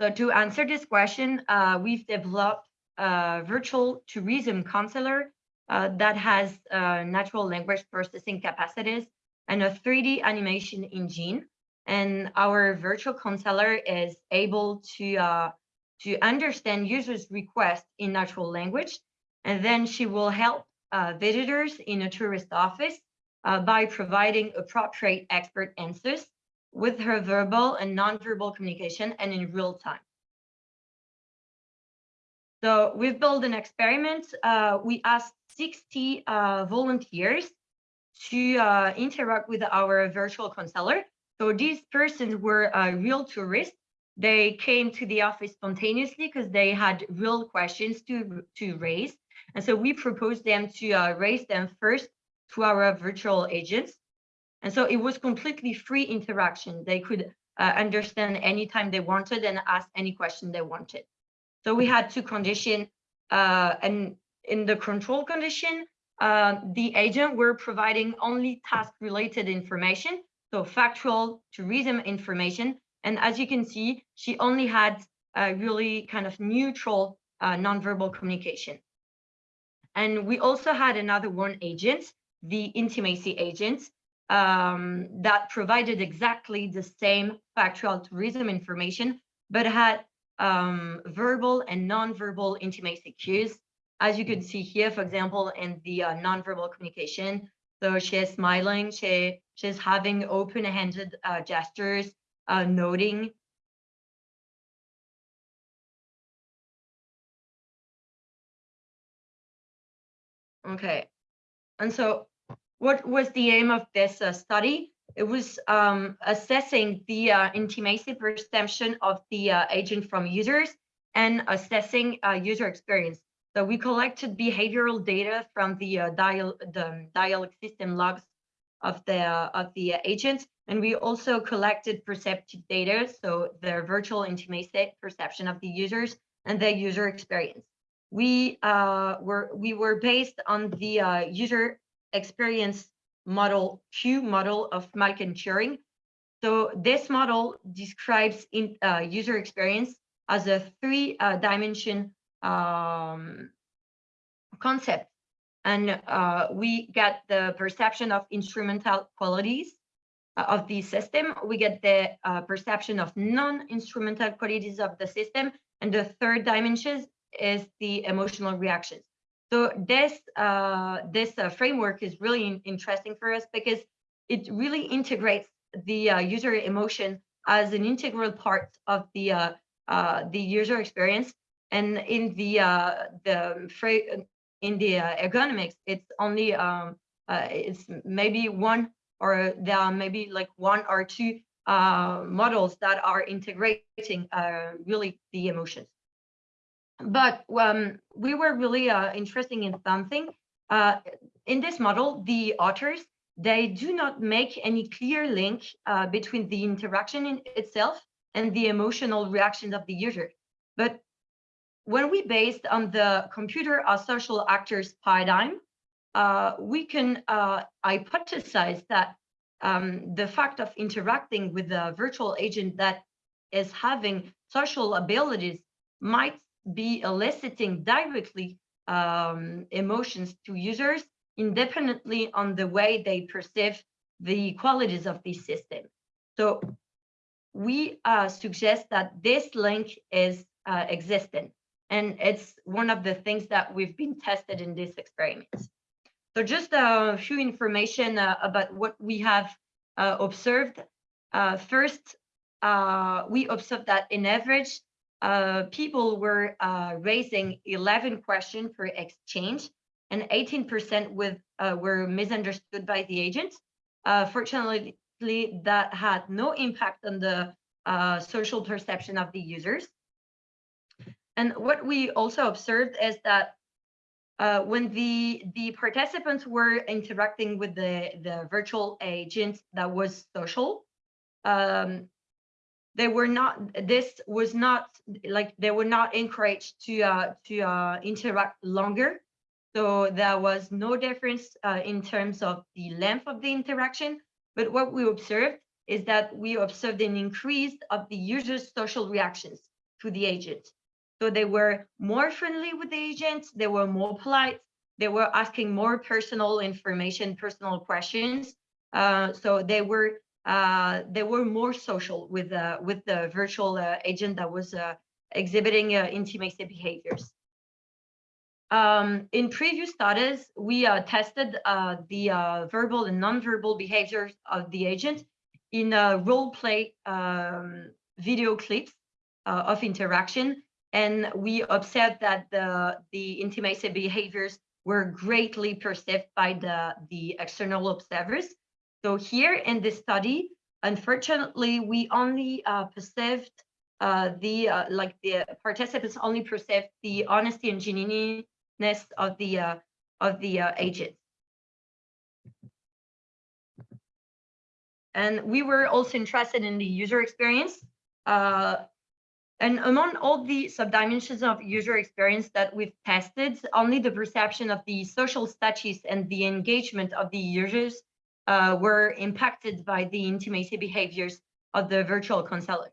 Speaker 6: So to answer this question, uh, we've developed a virtual tourism counselor uh, that has uh, natural language processing capacities and a 3D animation engine. And our virtual counselor is able to, uh, to understand users' requests in natural language. And then she will help uh, visitors in a tourist office uh, by providing appropriate expert answers with her verbal and nonverbal communication and in real time. So we've built an experiment. Uh, we asked 60 uh, volunteers to uh, interact with our virtual counselor. So these persons were uh, real tourists. They came to the office spontaneously because they had real questions to, to raise. And so we proposed them to uh, raise them first to our virtual agents. And so it was completely free interaction. They could uh, understand anytime they wanted and ask any question they wanted. So we had to condition, uh, and in the control condition, uh, the agent were providing only task related information, so factual tourism information And as you can see, she only had a really kind of neutral uh, nonverbal communication. And we also had another one agent, the intimacy agent, um, that provided exactly the same factual tourism information, but had um, verbal and nonverbal intimacy cues. As you can see here, for example, in the uh, nonverbal communication, so she is smiling, she, she's having open-handed uh, gestures, uh, noting. Okay, and so what was the aim of this uh, study? It was um, assessing the uh, intimacy perception of the uh, agent from users and assessing uh, user experience. So we collected behavioral data from the uh, dial the dialogue system logs of the of the agent, and we also collected perceptive data, so their virtual intimacy perception of the users and their user experience. We uh, were we were based on the uh, user experience model CUE model of and Thüring. So this model describes in uh, user experience as a three uh, dimension um, concept. And uh, we get the perception of instrumental qualities uh, of the system. We get the uh, perception of non-instrumental qualities of the system. And the third dimension is the emotional reactions. So this uh, this uh, framework is really in interesting for us because it really integrates the uh, user emotion as an integral part of the uh, uh, the user experience. And in the uh, the in the ergonomics, it's only um, it's maybe one or there are maybe like one or two models that are integrating really the emotions but um, we were really uh, interested in something. Uh, in this model, the authors, they do not make any clear link uh, between the interaction in itself and the emotional reactions of the user. But when we based on the computer as social actors paradigm, uh, we can uh, hypothesize that um, the fact of interacting with a virtual agent that is having social abilities might be eliciting directly um, emotions to users independently on the way they perceive the qualities of the system. So we uh, suggest that this link is uh, existent and it's one of the things that we've been tested in this experiment. So just a few information uh, about what we have uh, observed. Uh, first, uh, we observed that in average, uh, people were uh, raising 11 questions per exchange and 18% with uh, were misunderstood by the agent. Uh, fortunately, that had no impact on the uh, social perception of the users. And what we also observed is that uh, when the the participants were interacting with the the virtual agent that was social, um, they were not this was not like they were not encouraged to uh, to uh, interact longer. So there was no difference uh, in terms of the length of the interaction. But what we observed is that we observed an increase of the user's social reactions to the agent. So they were more friendly with the agent they were more polite they were asking more personal information personal questions. Uh, so they were they were more social with uh, with the virtual uh, agent that was uh, exhibiting uh, intimacy behaviors. Um, in previous studies, we uh, tested the verbal and nonverbal behaviors of the agent in role play um, video clips of interaction, and we observed that the the intimacy behaviors were greatly perceived by the the external observers so here in this study, unfortunately, we only uh, perceived uh, the uh, like the participants only perceived the honesty and genuineness of the uh, of the uh, agents. And we were also interested in the user experience. Uh, and among all the subdimensions of user experience that we've tested, only the perception of the social status and the engagement of the users uh, were impacted by the intimacy behaviors of the virtual counselor.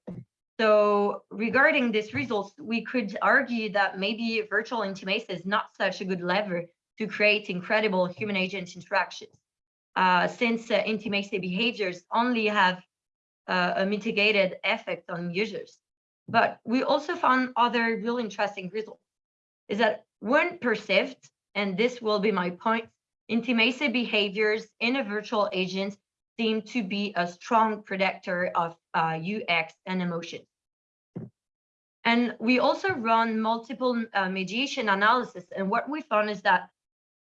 Speaker 6: So regarding these results, we could argue that maybe virtual intimacy is not such a good lever to create incredible human agent interactions, uh, since uh, intimacy behaviors only have uh, a mitigated effect on users. But we also found other real interesting results, is that when perceived, and this will be my point, intimacy behaviors in a virtual agent seem to be a strong predictor of uh, UX and emotions. And we also run multiple uh, mediation analysis. And what we found is that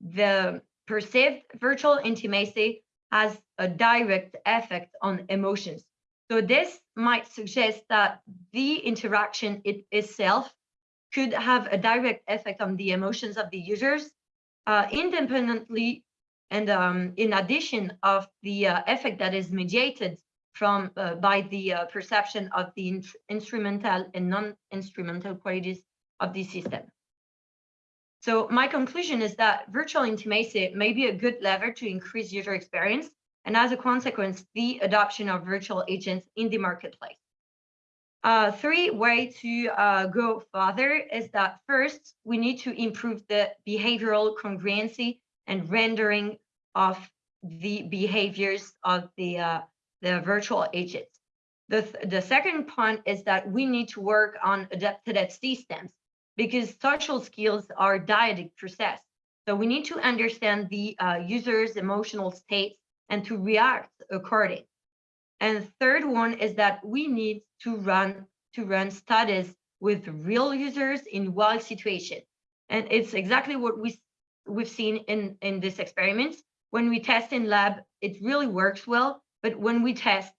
Speaker 6: the perceived virtual intimacy has a direct effect on emotions. So this might suggest that the interaction it itself could have a direct effect on the emotions of the users, uh, independently and um, in addition of the uh, effect that is mediated from uh, by the uh, perception of the in instrumental and non-instrumental qualities of the system. So my conclusion is that virtual intimacy may be a good lever to increase user experience, and as a consequence, the adoption of virtual agents in the marketplace. Uh, three way to uh, go further is that first, we need to improve the behavioral congruency and rendering of the behaviors of the, uh, the virtual agents. The, th the second point is that we need to work on adapted systems because social skills are dyadic process. So we need to understand the uh, user's emotional states and to react according. And third one is that we need to run to run studies with real users in wild situation. And it's exactly what we we've seen in in this experiment. When we test in lab, it really works well, but when we test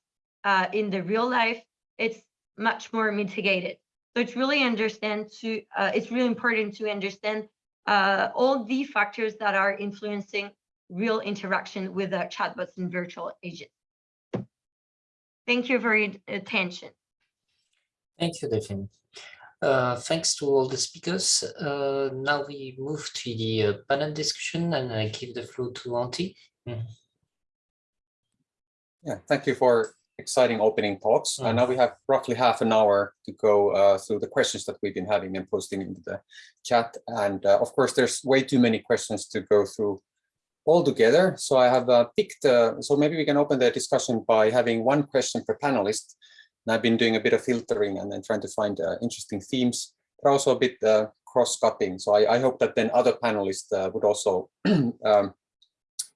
Speaker 6: uh, in the real life, it's much more mitigated. So it's really understand to uh, it's really important to understand uh, all the factors that are influencing real interaction with uh, chatbots and virtual agents. Thank you for your attention.
Speaker 1: Thank you, Delphine. Uh, thanks to all the speakers. Uh, now we move to the uh, panel discussion and I give the floor to Antti. Mm.
Speaker 7: Yeah, thank you for exciting opening talks.
Speaker 1: Mm.
Speaker 7: And now we have roughly half an hour to go uh, through the questions that we've been having and posting into the chat. And uh, of course, there's way too many questions to go through all together. So I have uh, picked, so maybe we can open the discussion by having one question per panelist and I've been doing a bit of filtering and then trying to find uh, interesting themes, but also a bit uh, cross-cutting. So I, I, hope that then other panelists uh, would also um,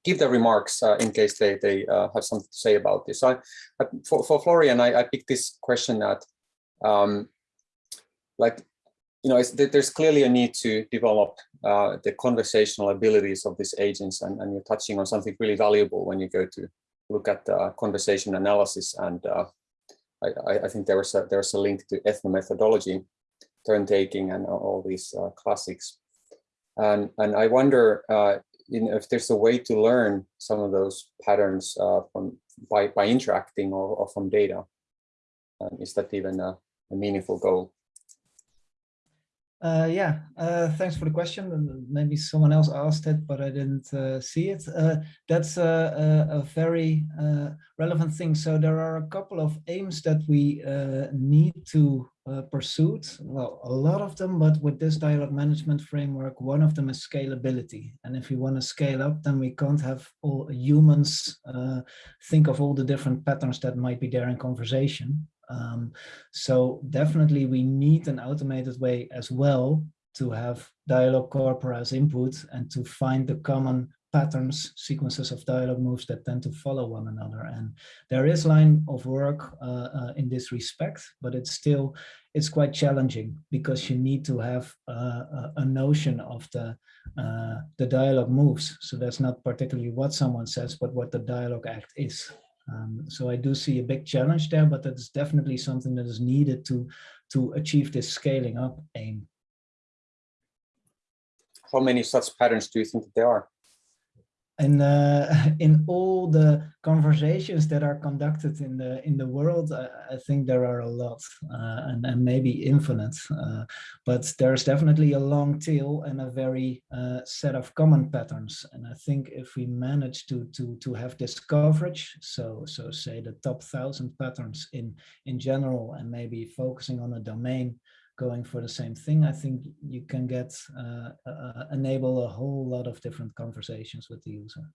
Speaker 7: give their remarks uh, in case they, they uh, have something to say about this. So I, I, for, for Florian, I, I, picked this question that, um, like, you know, there's clearly a need to develop uh, the conversational abilities of these agents, and, and, you're touching on something really valuable when you go to look at conversation analysis and I, I think there was a, there's a link to ethnomethodology, turn taking, and all these uh, classics. And and I wonder uh, you know, if there's a way to learn some of those patterns uh, from by by interacting or, or from data. Um, is that even a, a meaningful goal?
Speaker 2: Uh, yeah, uh, thanks for the question. Maybe someone else asked it, but I didn't uh, see it. Uh, that's a, a, a very uh, relevant thing. So there are a couple of aims that we uh, need to pursue. Well, a lot of them, but with this dialogue management framework, one of them is scalability. And if we want to scale up, then we can't have all humans think of all the different patterns that might be there in conversation. Um, so definitely we need an automated way as well to have dialogue corpora as input and to find the common patterns, sequences of dialogue moves that tend to follow one another. And there is line of work uh, uh, in this respect, but it's still, it's quite challenging because you need to have uh, a notion of the, uh, the dialogue moves. So that's not particularly what someone says, but what the dialogue act is. Um, so I do see a big challenge there, but that is definitely something that is needed to, to achieve this scaling up aim.
Speaker 7: How many such patterns do you think there are?
Speaker 2: In uh, in all the conversations that are conducted in the in the world, I, I think there are a lot, uh, and, and maybe infinite. Uh, but there's definitely a long tail and a very uh, set of common patterns. And I think if we manage to to to have this coverage, so so say the top thousand patterns in in general, and maybe focusing on a domain going for the same thing, I think you can get uh, uh, enable a whole lot of different conversations with the user.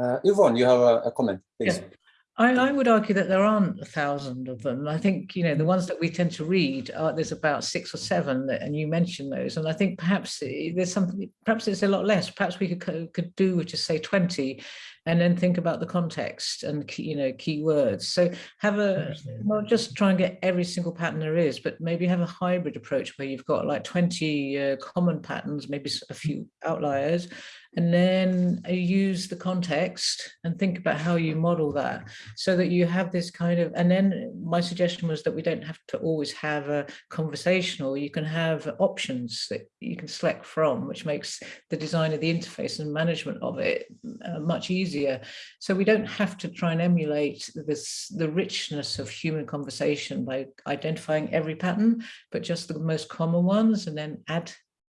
Speaker 7: Uh, Yvonne, you have a, a comment, please.
Speaker 5: Yeah. I, I, would argue that there aren't a thousand of them. I think, you know, the ones that we tend to read, are, there's about six or seven, and you mentioned those. And I think perhaps eh, there's something, perhaps it's a lot less. Perhaps we could, could do with just say 20 and then think about the context and, you know, keywords. So have a, not just try and get every single pattern there is, but maybe have a hybrid approach where you've got like 20 uh, common patterns, maybe a few outliers, and then use the context and think about how you model that so that you have this kind of and then my suggestion was that we don't have to always have a conversational. You can have options that you can select from which makes the design of the interface and management of it uh, much easier. So we don't have to try and emulate this the richness of human conversation by identifying every pattern but just the most common ones and then add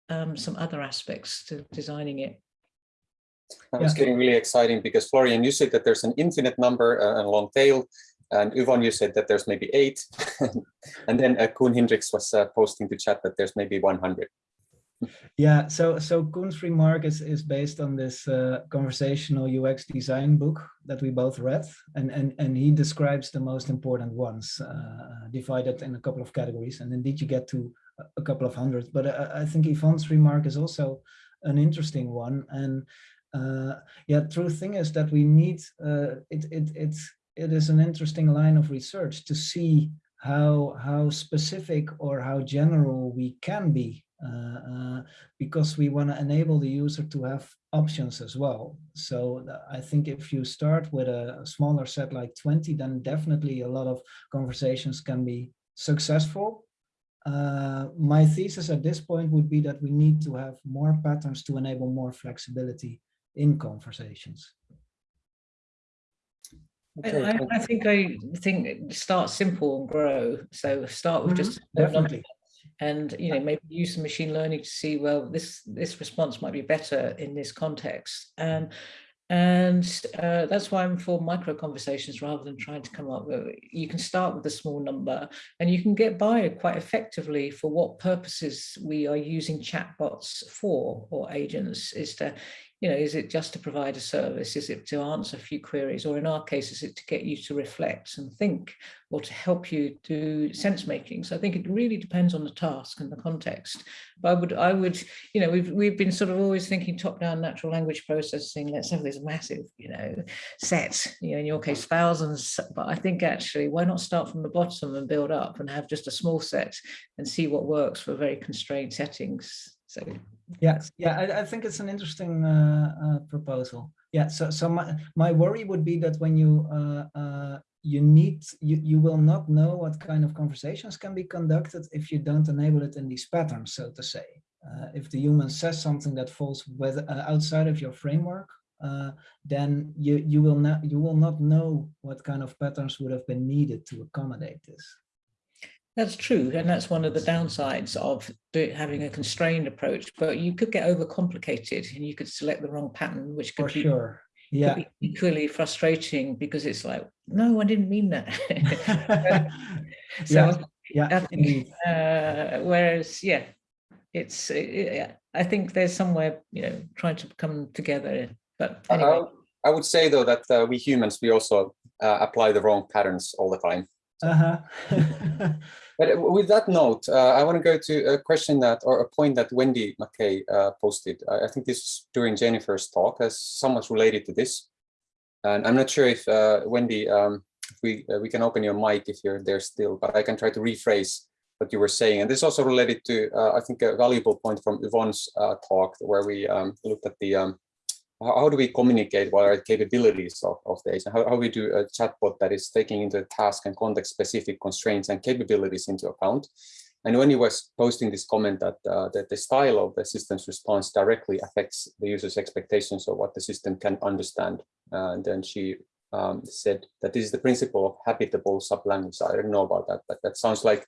Speaker 5: um, some other aspects to designing it
Speaker 7: and yeah. it's getting really exciting because Florian, you said that there's an infinite number uh, and long tail. And Yvonne, you said that there's maybe eight. and then uh, Koen Hindriks was uh, posting to chat that there's maybe 100.
Speaker 2: Yeah, so so Koen's remark is, is based on this uh, conversational UX design book that we both read, and and and he describes the most important ones, uh, divided in a couple of categories, and indeed you get to a couple of hundred. But uh, I think Yvonne's remark is also an interesting one, and uh, yeah, true thing is that we need uh, it. It it is an interesting line of research to see how how specific or how general we can be uh, uh, because we want to enable the user to have options as well. So I think if you start with a smaller set like 20, then definitely a lot of conversations can be successful. Uh, my thesis at this point would be that we need to have more patterns to enable more flexibility in conversations.
Speaker 5: Okay. I, I, think I think start simple and grow. So start with mm -hmm. just
Speaker 2: definitely,
Speaker 5: and you know maybe use some machine learning to see well this this response might be better in this context. And and uh, that's why I'm for micro conversations rather than trying to come up with, you can start with a small number and you can get by quite effectively for what purposes we are using chatbots for or agents is to, you know, is it just to provide a service? Is it to answer a few queries? Or in our case, is it to get you to reflect and think or to help you do sense making? So I think it really depends on the task and the context. But I would, I would, you know, we've, we've been sort of always thinking top down natural language processing. Let's have this massive, you know, set, you know, in your case, thousands. But I think actually, why not start from the bottom and build up and have just a small set and see what works for very constrained settings. So
Speaker 2: yeah, yeah, I, I think it's an interesting uh, uh, proposal. Yeah, so so my my worry would be that when you uh, uh, you need you you will not know what kind of conversations can be conducted if you don't enable it in these patterns, so to say. If the human says something that falls with, outside of your framework, uh, then you you will not you will not know what kind of patterns would have been needed to accommodate this.
Speaker 5: That's true, and that's one of the downsides of having a constrained approach. But you could get overcomplicated, and you could select the wrong pattern, which could
Speaker 2: For
Speaker 5: be,
Speaker 2: sure. Yeah.
Speaker 5: Could be equally frustrating because it's like, no, I didn't mean that. so
Speaker 2: yeah, yeah
Speaker 5: think, uh, whereas, yeah, it's. It, I think there's somewhere, you know, trying to come together. But anyway.
Speaker 7: Uh, I would say though that uh, we humans we also uh, apply the wrong patterns all the time.
Speaker 2: Uh
Speaker 7: huh. But with that note, uh, I want to go to a question that, or a point that Wendy Mackay uh, posted. I, I, think this is during Jennifer's talk, as somewhat related to this. And I'm not sure if uh, Wendy, um, if we uh, we can open your mic if you're there still, but I can try to rephrase what you were saying. And this is also related to, uh, I think, a valuable point from Yvonne's talk, where we um, looked at the um, how do we communicate what are the capabilities of, of the agent? How, how we do a chatbot that is taking into task and context specific constraints and capabilities into account. And Wendy was posting this comment that, uh, that the style of the system's response directly affects the user's expectations of what the system can understand. Uh, and then she um, said that this is the principle of habitable sublanguage. I don't know about that, but that sounds like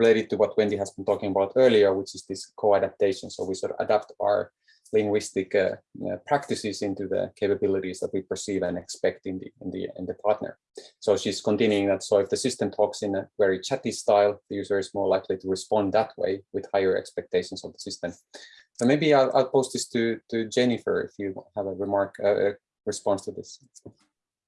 Speaker 7: related to what Wendy has been talking about earlier, which is this co-adaptation. So we sort of adapt our linguistic uh, uh, practices into the capabilities that we perceive and expect in the in the in the partner. So she's continuing that. So if the system talks in a very chatty style, the user is more likely to respond that way with higher expectations of the system. So maybe I'll, I'll post this to to Jennifer if you have a remark, uh, a response to this.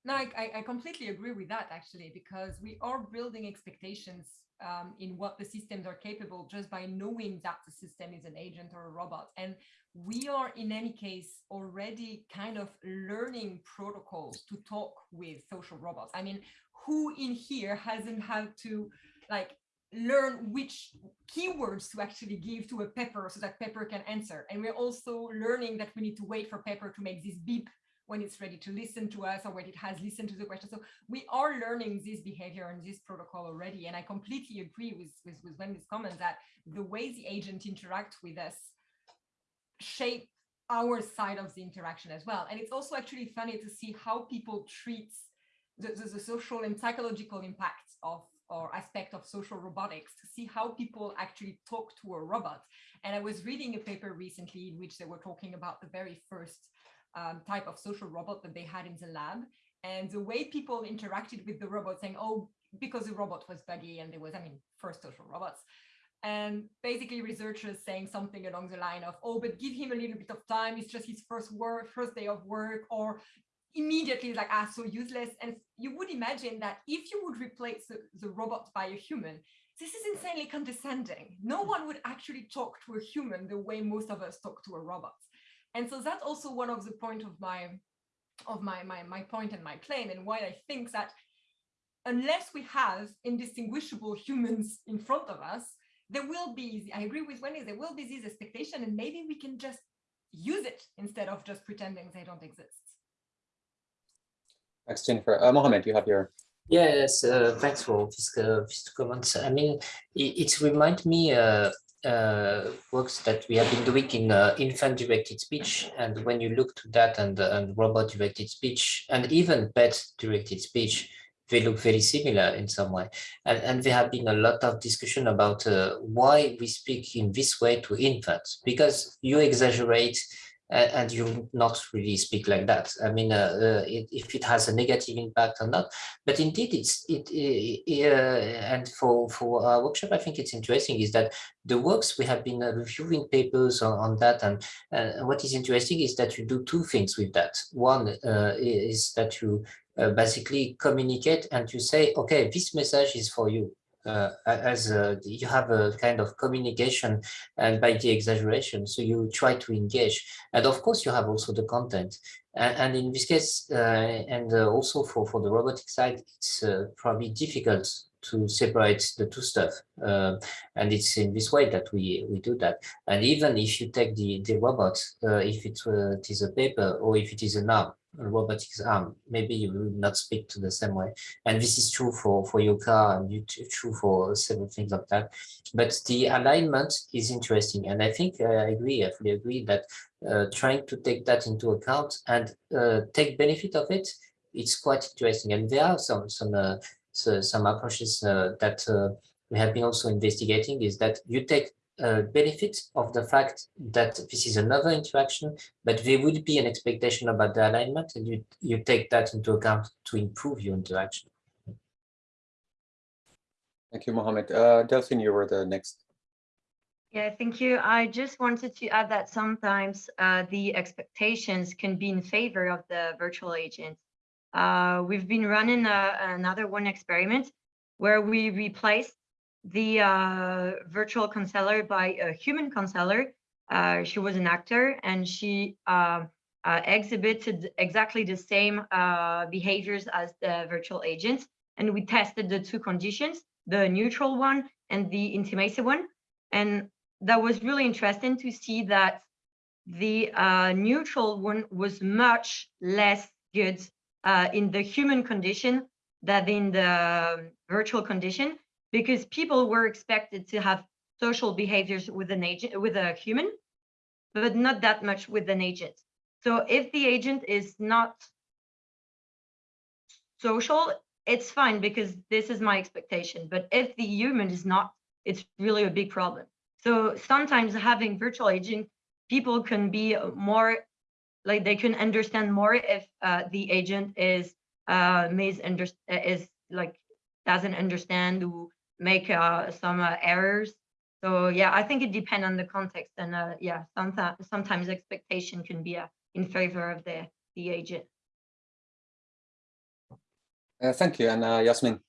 Speaker 3: No, I, I- completely agree with that actually, because we are building expectations um, in what the systems are capable just by knowing that the system is an agent or a robot. And we are in any case already kind of learning protocols to talk with social robots. I mean, who in here hasn't had to like learn which keywords to actually give to a pepper so that pepper can answer. And we're also learning that we need to wait for pepper to make this beep when it's ready to listen to us or when it has listened to the question. So we are learning this behavior and this protocol already. And I completely agree with, with, with Wendy's comment that the way the agent interact with us shape our side of the interaction as well. And it's also actually funny to see how people treat the, the, the social and psychological impact of or aspect of social robotics to see how people actually talk to a robot. And I was reading a paper recently in which they were talking about the very first um, type of social robot that they had in the lab and the way people interacted with the robot saying, oh, because the robot was buggy and there was, I mean, first social robots. And basically researchers saying something along the line of, oh, but give him a little bit of time. It's just his first work, first day of work, or immediately like, ah, so useless. And you would imagine that if you would replace the, the robot by a human, this is insanely condescending. No one would actually talk to a human the way most of us talk to a robot. And so that's also one of the point of my of my, my, my point and my claim and why I think that unless we have indistinguishable humans in front of us, there will be, I agree with Wendy, there will be this expectation and maybe we can just use it instead of just pretending they don't exist.
Speaker 7: Thanks, Jennifer. Uh, Mohammed, you have your
Speaker 1: Yes, uh, thanks for this, uh, these comments. I mean, it, it reminds me uh, works that we have been doing in uh, infant-directed speech. And when you look to that and, uh, and robot-directed speech, and even pet-directed speech, they look very similar in some way. And, and there have been a lot of discussion about uh, why we speak in this way to infants, because you exaggerate and you not really speak like that. I mean, uh, uh, it, if it has a negative impact or not, but indeed it's it, it uh, and for for our workshop, I think it's interesting is that the works we have been uh, reviewing papers on, on that, and uh, what is interesting is that you do two things with that. One uh, is that you basically communicate and you say, okay, this message is for you uh, as uh, you have a kind of communication and by the exaggeration so you try to engage. And of course you have also the content. And, and in this case uh, and uh, also for for the robotic side it's uh, probably difficult to separate the two stuff. Uh, and it's in this way that we we do that. And even if you take the the robot if it, it is a Pepper or if it is an arm robotics arm, maybe you will not speak to the same way. And this is true for, for your car and you true for several things like that. But the alignment is interesting. And I think uh, I agree, I fully agree that uh, trying to take that into account and uh, take benefit of it, it's quite interesting. And there are some some uh, so, some approaches uh, that uh, we have been also investigating is that you take uh, benefit of the fact that this is another interaction, but there would be an expectation about the alignment and you, you take that into account to improve your interaction.
Speaker 7: Thank you, Mohammed. Uh, Delphine, you were the next.
Speaker 6: Yeah, thank you. I just wanted to add that sometimes uh, the expectations can be in favor of the virtual agent. Uh, we've been running a, uh, another one experiment where we replaced the uh, virtual counselor by a human counselor. Uh, she was an actor and she uh, uh exhibited exactly the same uh, behaviors as the virtual agent. And we tested the two conditions, the neutral one and the intimacy one. And that was really interesting to see that the uh, neutral one was much less good in the human condition than in the virtual condition because people were expected to have social behaviors with an agent, with a human, but not that much with an agent. So if the agent is not social, it's fine because this is my expectation. But if the human is not, it's really a big problem. So sometimes having virtual agent, people can be more like they can understand more if uh, the agent is uh, is like doesn't understand or make uh, some uh, errors. So yeah, I think it depends on the context and uh, yeah, sometimes sometimes expectation can be uh, in favor of the the agent.
Speaker 7: Uh, thank you, and uh, Yasmin.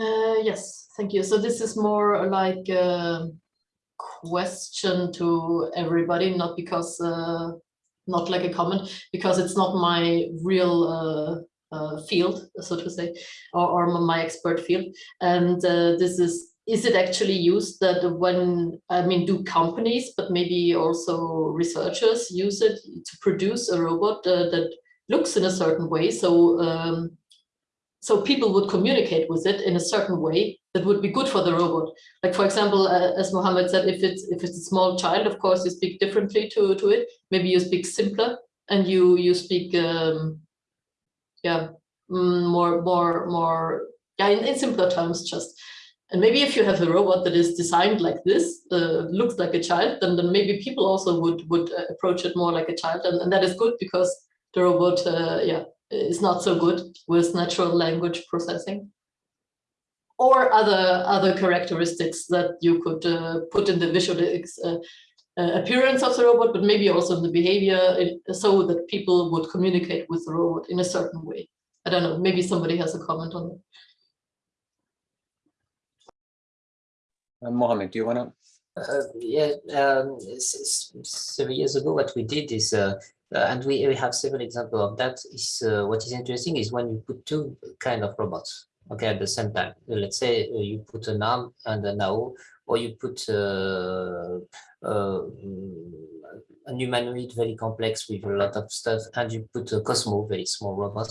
Speaker 4: Uh, yes, thank you. So this is more like a question to everybody, not because, uh, not like a comment, because it's not my real uh, field, so to say, or, or my expert field. And uh, this is, is it actually used that when, I mean, do companies, but maybe also researchers use it to produce a robot uh, that looks in a certain way? So um, so people would communicate with it in a certain way that would be good for the robot. Like for example, uh, as Mohammed said, if it's if it's a small child, of course you speak differently to to it. Maybe you speak simpler and you you speak um, yeah mm, more more more yeah in, in simpler terms just. And maybe if you have a robot that is designed like this, uh, looks like a child, then, then maybe people also would would uh, approach it more like a child, and, and that is good because the robot, uh, yeah, is not so good with natural language processing or other other characteristics that you could uh, put in the visual uh, appearance of the robot, but maybe also in the behavior so that people would communicate with the robot in a certain way. I don't know, maybe somebody has a comment on that.
Speaker 7: Uh, Mohammed, do you want to?
Speaker 1: Uh, yeah, um, several years ago, what we did is uh, uh, and we, we have several examples of that is uh, what is interesting is when you put two kind of robots okay at the same time let's say uh, you put an arm and a NAO or you put uh, uh, a humanoid very complex with a lot of stuff and you put a Cozmo very small robot.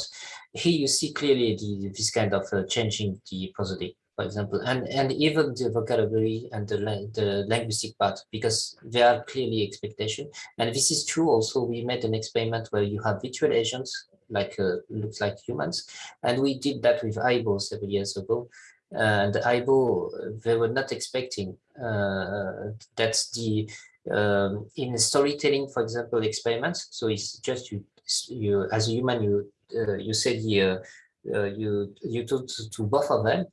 Speaker 1: here you see clearly the, this kind of uh, changing the prosody for example, and, and even the vocabulary and the, the linguistic part, because there are clearly expectation. And this is true also, we made an experiment where you have virtual agents, like uh, looks like humans, and we did that with Aibo several years ago. And Aibo, they were not expecting uh, that's the um, in storytelling, for example, experiments. So it's just you, you as a human, you uh, you said the uh, you you talk to, to both of them,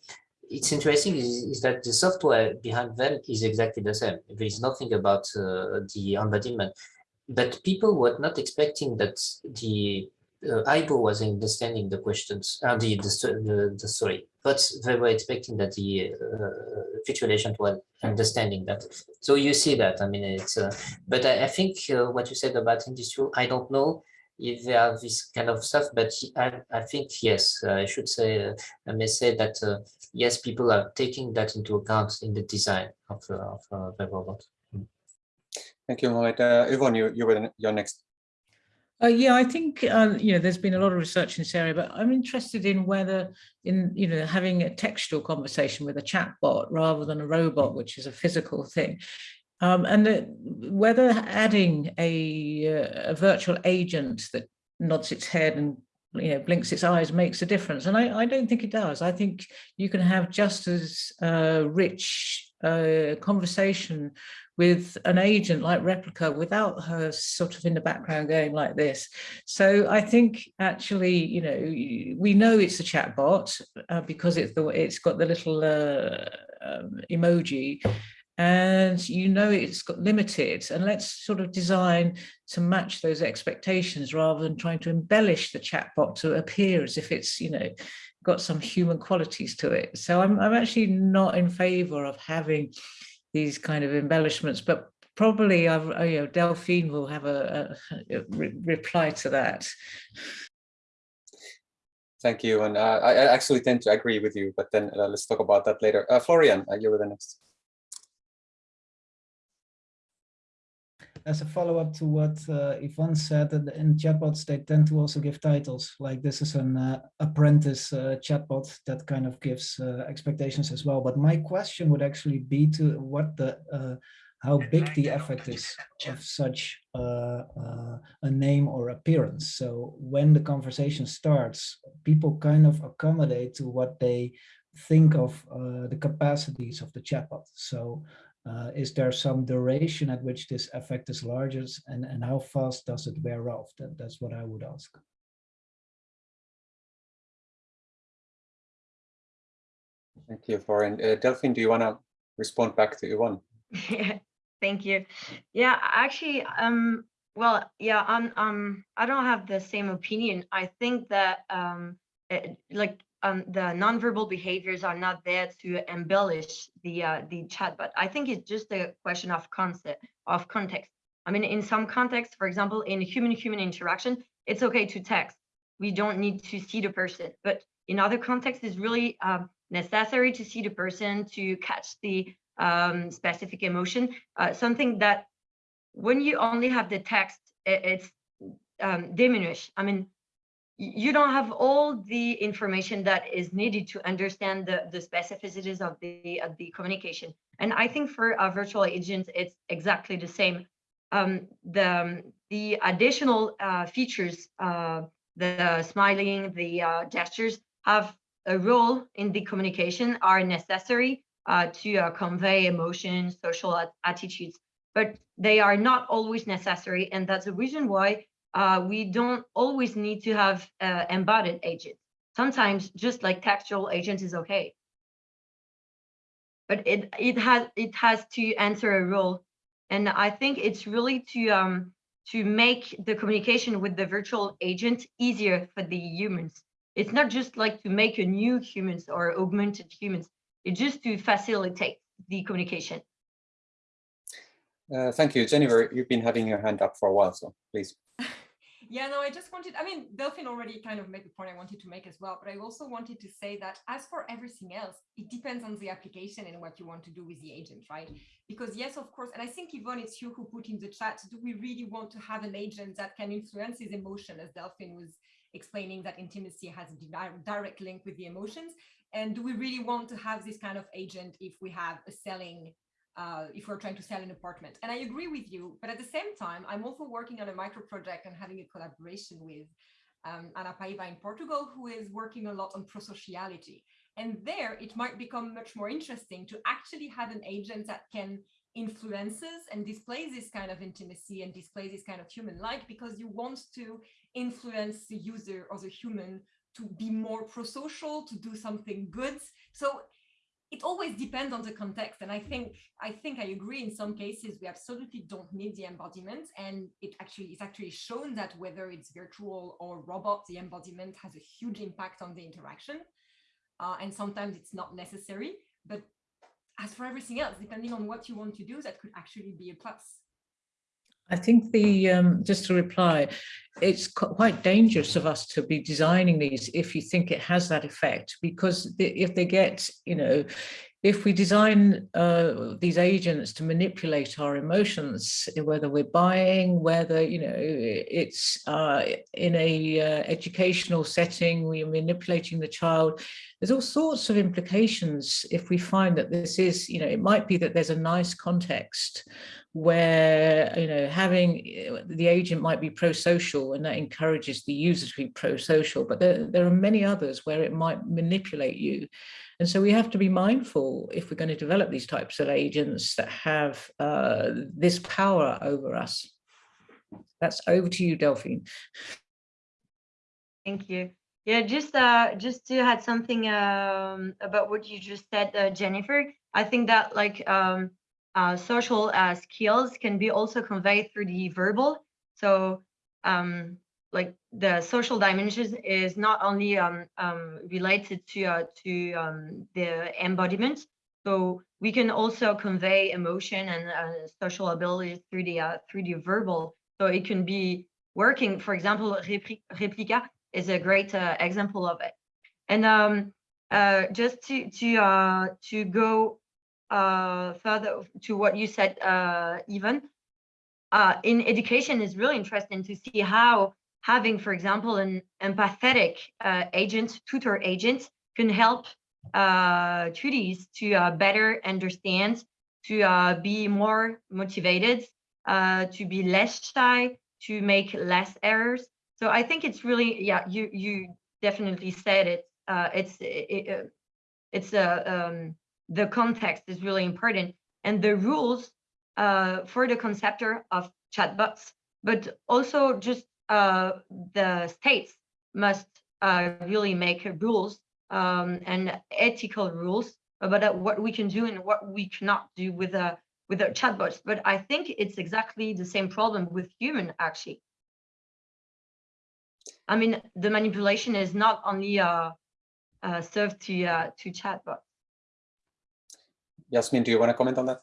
Speaker 1: it's interesting is, is, that the software behind them is exactly the same. There is nothing about uh, the embodiment, but people were not expecting that the uh, Aibo was understanding the questions, uh, the, the, the, the story, but they were expecting that the uh, virtual agent was understanding that. So you see that, I mean, it's, uh, but I, I think uh, what you said about industry, I don't know if they have this kind of stuff, but I, I think, yes, I should say, uh, I may say that, uh, yes, people are taking that into account in the design of, of the robot.
Speaker 7: Thank you, Mohamed. Yvonne, you, you were your next.
Speaker 5: Uh, yeah, I think uh, you know there's been a lot of research in this area, but I'm interested in whether in you know having a textual conversation with a chatbot rather than a robot, which is a physical thing, um, and the, whether adding a, uh, a virtual agent that nods its head and you know blinks its eyes makes a difference. And I, I don't think it does. I think you can have just as uh, rich uh, conversation with an agent like Replika without her sort of in the background going like this. So I think actually, you know, we know it's a chatbot uh, because it's the it's got the little uh, um, emoji. And you know it's got limited. And let's sort of design to match those expectations rather than trying to embellish the chatbot to appear as if it's you know got some human qualities to it. So i'm, I'm actually not in favor of having these kind of embellishments but probably I've, uh, you know delphine will have a, a, re reply to that
Speaker 7: Thank you, and uh, I, actually tend to agree with you, but then uh, let's talk about that later. Uh, Florian, you were the next.
Speaker 2: As a follow-up to what uh, Yvonne said, that in chatbots, they tend to also give titles, like this is an uh, apprentice uh, chatbot that kind of gives uh, expectations as well. But my question would actually be to what the, uh, how big the effect is of such uh, a name or appearance. So when the conversation starts, people kind of accommodate to what they think of the capacities of the chatbot. So uh, is there some duration at which this effect is largest and, and how fast does it wear off? That, that's what I would ask.
Speaker 7: Thank you, Florian. Uh, Delphine, do you want to respond back to Yvonne?
Speaker 6: Yeah, thank you. Yeah, actually, um, well, yeah, I'm, um, I don't have the same opinion. I think that, um, it, like, um, the nonverbal behaviors are not there to embellish the uh, the chat, but I think it's just a question of concept of context. I mean, in some contexts, for example, in human-human interaction, it's okay to text. We don't need to see the person, but in other contexts, it's really um, necessary to see the person to catch the um, specific emotion. Uh, something that when you only have the text, it, it's um, diminished. I mean, you don't have all the information that is needed to understand the, the specificities of the, of the communication. And I think for a virtual agent, it's exactly the same. Um, the, the additional uh, features, uh, the smiling, the uh, gestures have a role in the communication, are necessary uh, to uh, convey emotions, social attitudes, but they are not always necessary. And that's the reason why uh, we don't always need to have uh, embodied agents. Sometimes just like textual agent is okay. But it it has it has to answer a role. And I think it's really to um to make the communication with the virtual agent easier for the humans. It's not just like to make a new humans or augmented humans. It's just to facilitate the communication.
Speaker 7: Uh, thank you, Jennifer. You've been having your hand up for a while, so please.
Speaker 3: Yeah, no, I just wanted, I mean, Delphine already kind of made the point I wanted to make as well, but I also wanted to say that as for everything else, it depends on the application and what you want to do with the agent, right? Because yes, of course, and I think Yvonne, it's you who put in the chat, do we really want to have an agent that can influence his emotion as Delphine was explaining that intimacy has a direct link with the emotions? And do we really want to have this kind of agent if we have a selling uh, if we're trying to sell an apartment. And I agree with you, but at the same time, I'm also working on a micro project and having a collaboration with um, Ana Paiva in Portugal, who is working a lot on prosociality. And there it might become much more interesting to actually have an agent that can influences and displays this kind of intimacy and displays this kind of human like because you want to influence the user or the human to be more pro-social, to do something good. So it always depends on the context. And I think I think I agree in some cases we absolutely don't need the embodiment. And it actually is actually shown that whether it's virtual or robot, the embodiment has a huge impact on the interaction. Uh, and sometimes it's not necessary. But as for everything else, depending on what you want to do, that could actually be a plus.
Speaker 5: I think the, um, just to reply, it's quite dangerous of us to be designing these if you think it has that effect, because if they get, you know, if we design uh, these agents to manipulate our emotions, whether we're buying, whether, you know, it's uh, in a uh, educational setting, we're manipulating the child, there's all sorts of implications if we find that this is, you know, it might be that there's a nice context where you know having eh, the agent might be pro-social and that encourages the user to be pro-social but there, there are many others where it might manipulate you and so we have to be mindful if we're going to develop these types of agents that have uh, this power over us. That's over to you delphine.
Speaker 6: Thank you. Yeah just uh just to add something um about what you just said uh, jennifer i think that like um uh, social uh, skills can be also conveyed through the verbal. So um, like the social dimensions is not only um, um, related to uh, to um, the embodiment. So we can also convey emotion and uh, social abilities through the uh, through the verbal. So it can be working. For example, Replika is a great uh, example of it. And um, just to to to go uh, further to what you said, uh, Even, uh, in education is really interesting to see how having, for example, an empathetic uh, agent, tutor agent, can help uh, to uh, better understand, to uh, be more motivated, uh, to be less shy, to make less errors. So I think it's really, yeah, you you definitely said it. Uh, it's it, it, it's a um, the context is really important and the rules uh, for the conceptor of chatbots, but also just uh, the states must uh, really make rules um, and ethical rules about what we can do and what we cannot do with a with our chatbots. But I think it's exactly the same problem with human actually. I mean, the manipulation is not only uh, uh, served to uh, to chatbots.
Speaker 7: Yasmin, do you want to comment on that?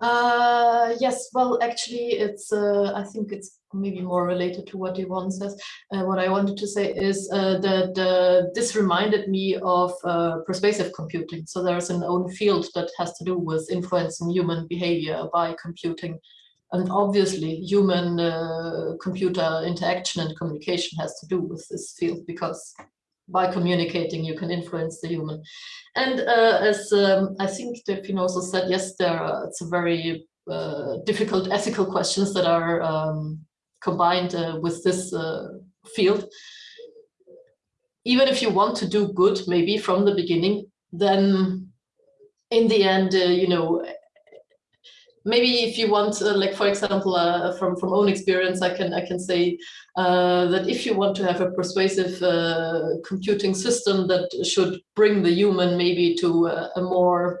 Speaker 4: Uh, yes, well, actually, it's, uh, I think it's maybe more related to what Yvonne says. Uh, what I wanted to say is uh, that uh, this reminded me of uh, persuasive computing. So there's an own field that has to do with influencing human behavior by computing. And obviously, human uh, computer interaction and communication has to do with this field because by communicating, you can influence the human. And uh, as um, I think Delphine also said, yes, there are, it's a very difficult ethical questions that are um, combined uh, with this uh, field. Even if you want to do good, maybe from the beginning, then in the end, uh, you know, maybe if you want, uh, like for example, uh, from from own experience, I can I can say uh, that if you want to have a persuasive computing system that should bring the human maybe to a, more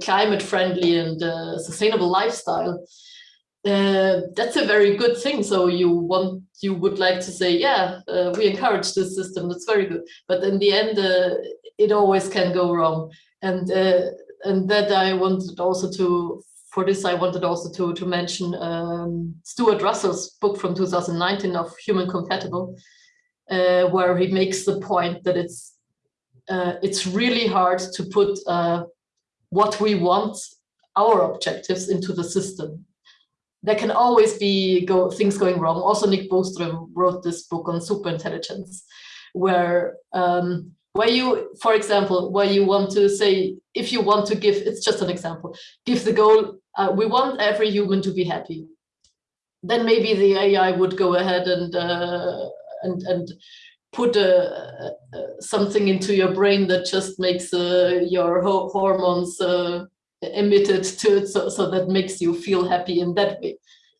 Speaker 4: climate friendly and sustainable lifestyle, uh, that's a very good thing. So you want you would like to say, yeah, we encourage this system. That's very good. But in the end, it always can go wrong. And and that I wanted also to for this, I wanted also to, to mention um, Stuart Russell's book from 2019 of Human Compatible, uh, where he makes the point that it's uh, it's really hard to put uh, what we want, our objectives into the system. There can always be go, things going wrong. Also, Nick Bostrom wrote this book on superintelligence, where um, where you, for example, where you want to say, if you want to give, it's just an example, give the goal, uh, we want every human to be happy. Then maybe the AI would go ahead and uh, and and put a, something into your brain that just makes uh, your ho hormones uh, emitted to it, so, so that makes you feel happy in that way.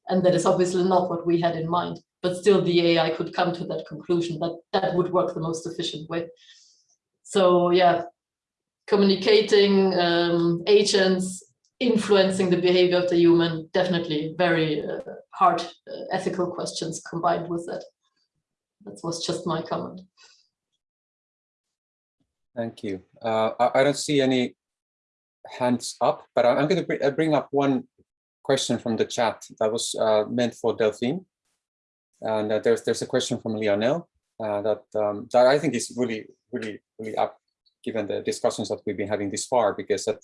Speaker 4: And that is obviously not what we had in mind, but still the AI could come to that conclusion that that would work the most efficient way. So yeah, communicating um, agents, influencing the behavior of the human, definitely very uh, hard uh, ethical questions combined with that. That was just my comment.
Speaker 7: Thank you. Uh, I, I, don't see any hands up, but I'm going to bring up one question from the chat that was uh, meant for Delphine. And uh, there's there's a question from Lionel uh, that um, that I think is really really really up given the discussions that we've been having this far because that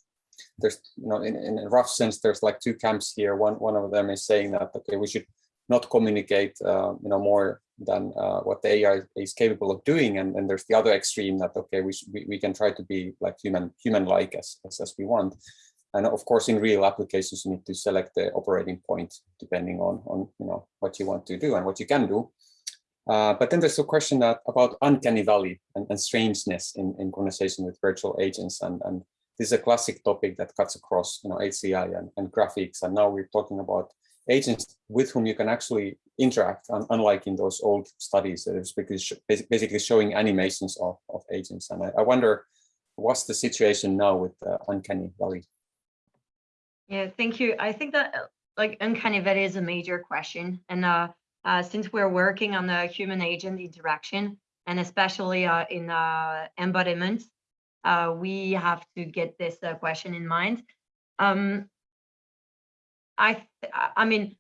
Speaker 7: there's you know in, in a rough sense there's like two camps here one one of them is saying that okay we should not communicate uh, you know more than uh, what the AI is capable of doing and then there's the other extreme that okay we, we, we can try to be like human human like as, as as we want and of course in real applications you need to select the operating point depending on on you know what you want to do and what you can do uh, but then there's a question that, about uncanny valley and, and strangeness in, in conversation with virtual agents. And, and this is a classic topic that cuts across you know, HCI and, and graphics. And now we're talking about agents with whom you can actually interact, unlike in those old studies that is basically showing animations of, of agents. And I, I wonder, what's the situation now with uh, uncanny valley?
Speaker 6: Yeah, thank you. I think that like uncanny valley is a major question. And uh, uh, since we're working on the human agent interaction and especially uh, in uh, embodiment, uh, we have to get this uh, question in mind. Um, I, I mean,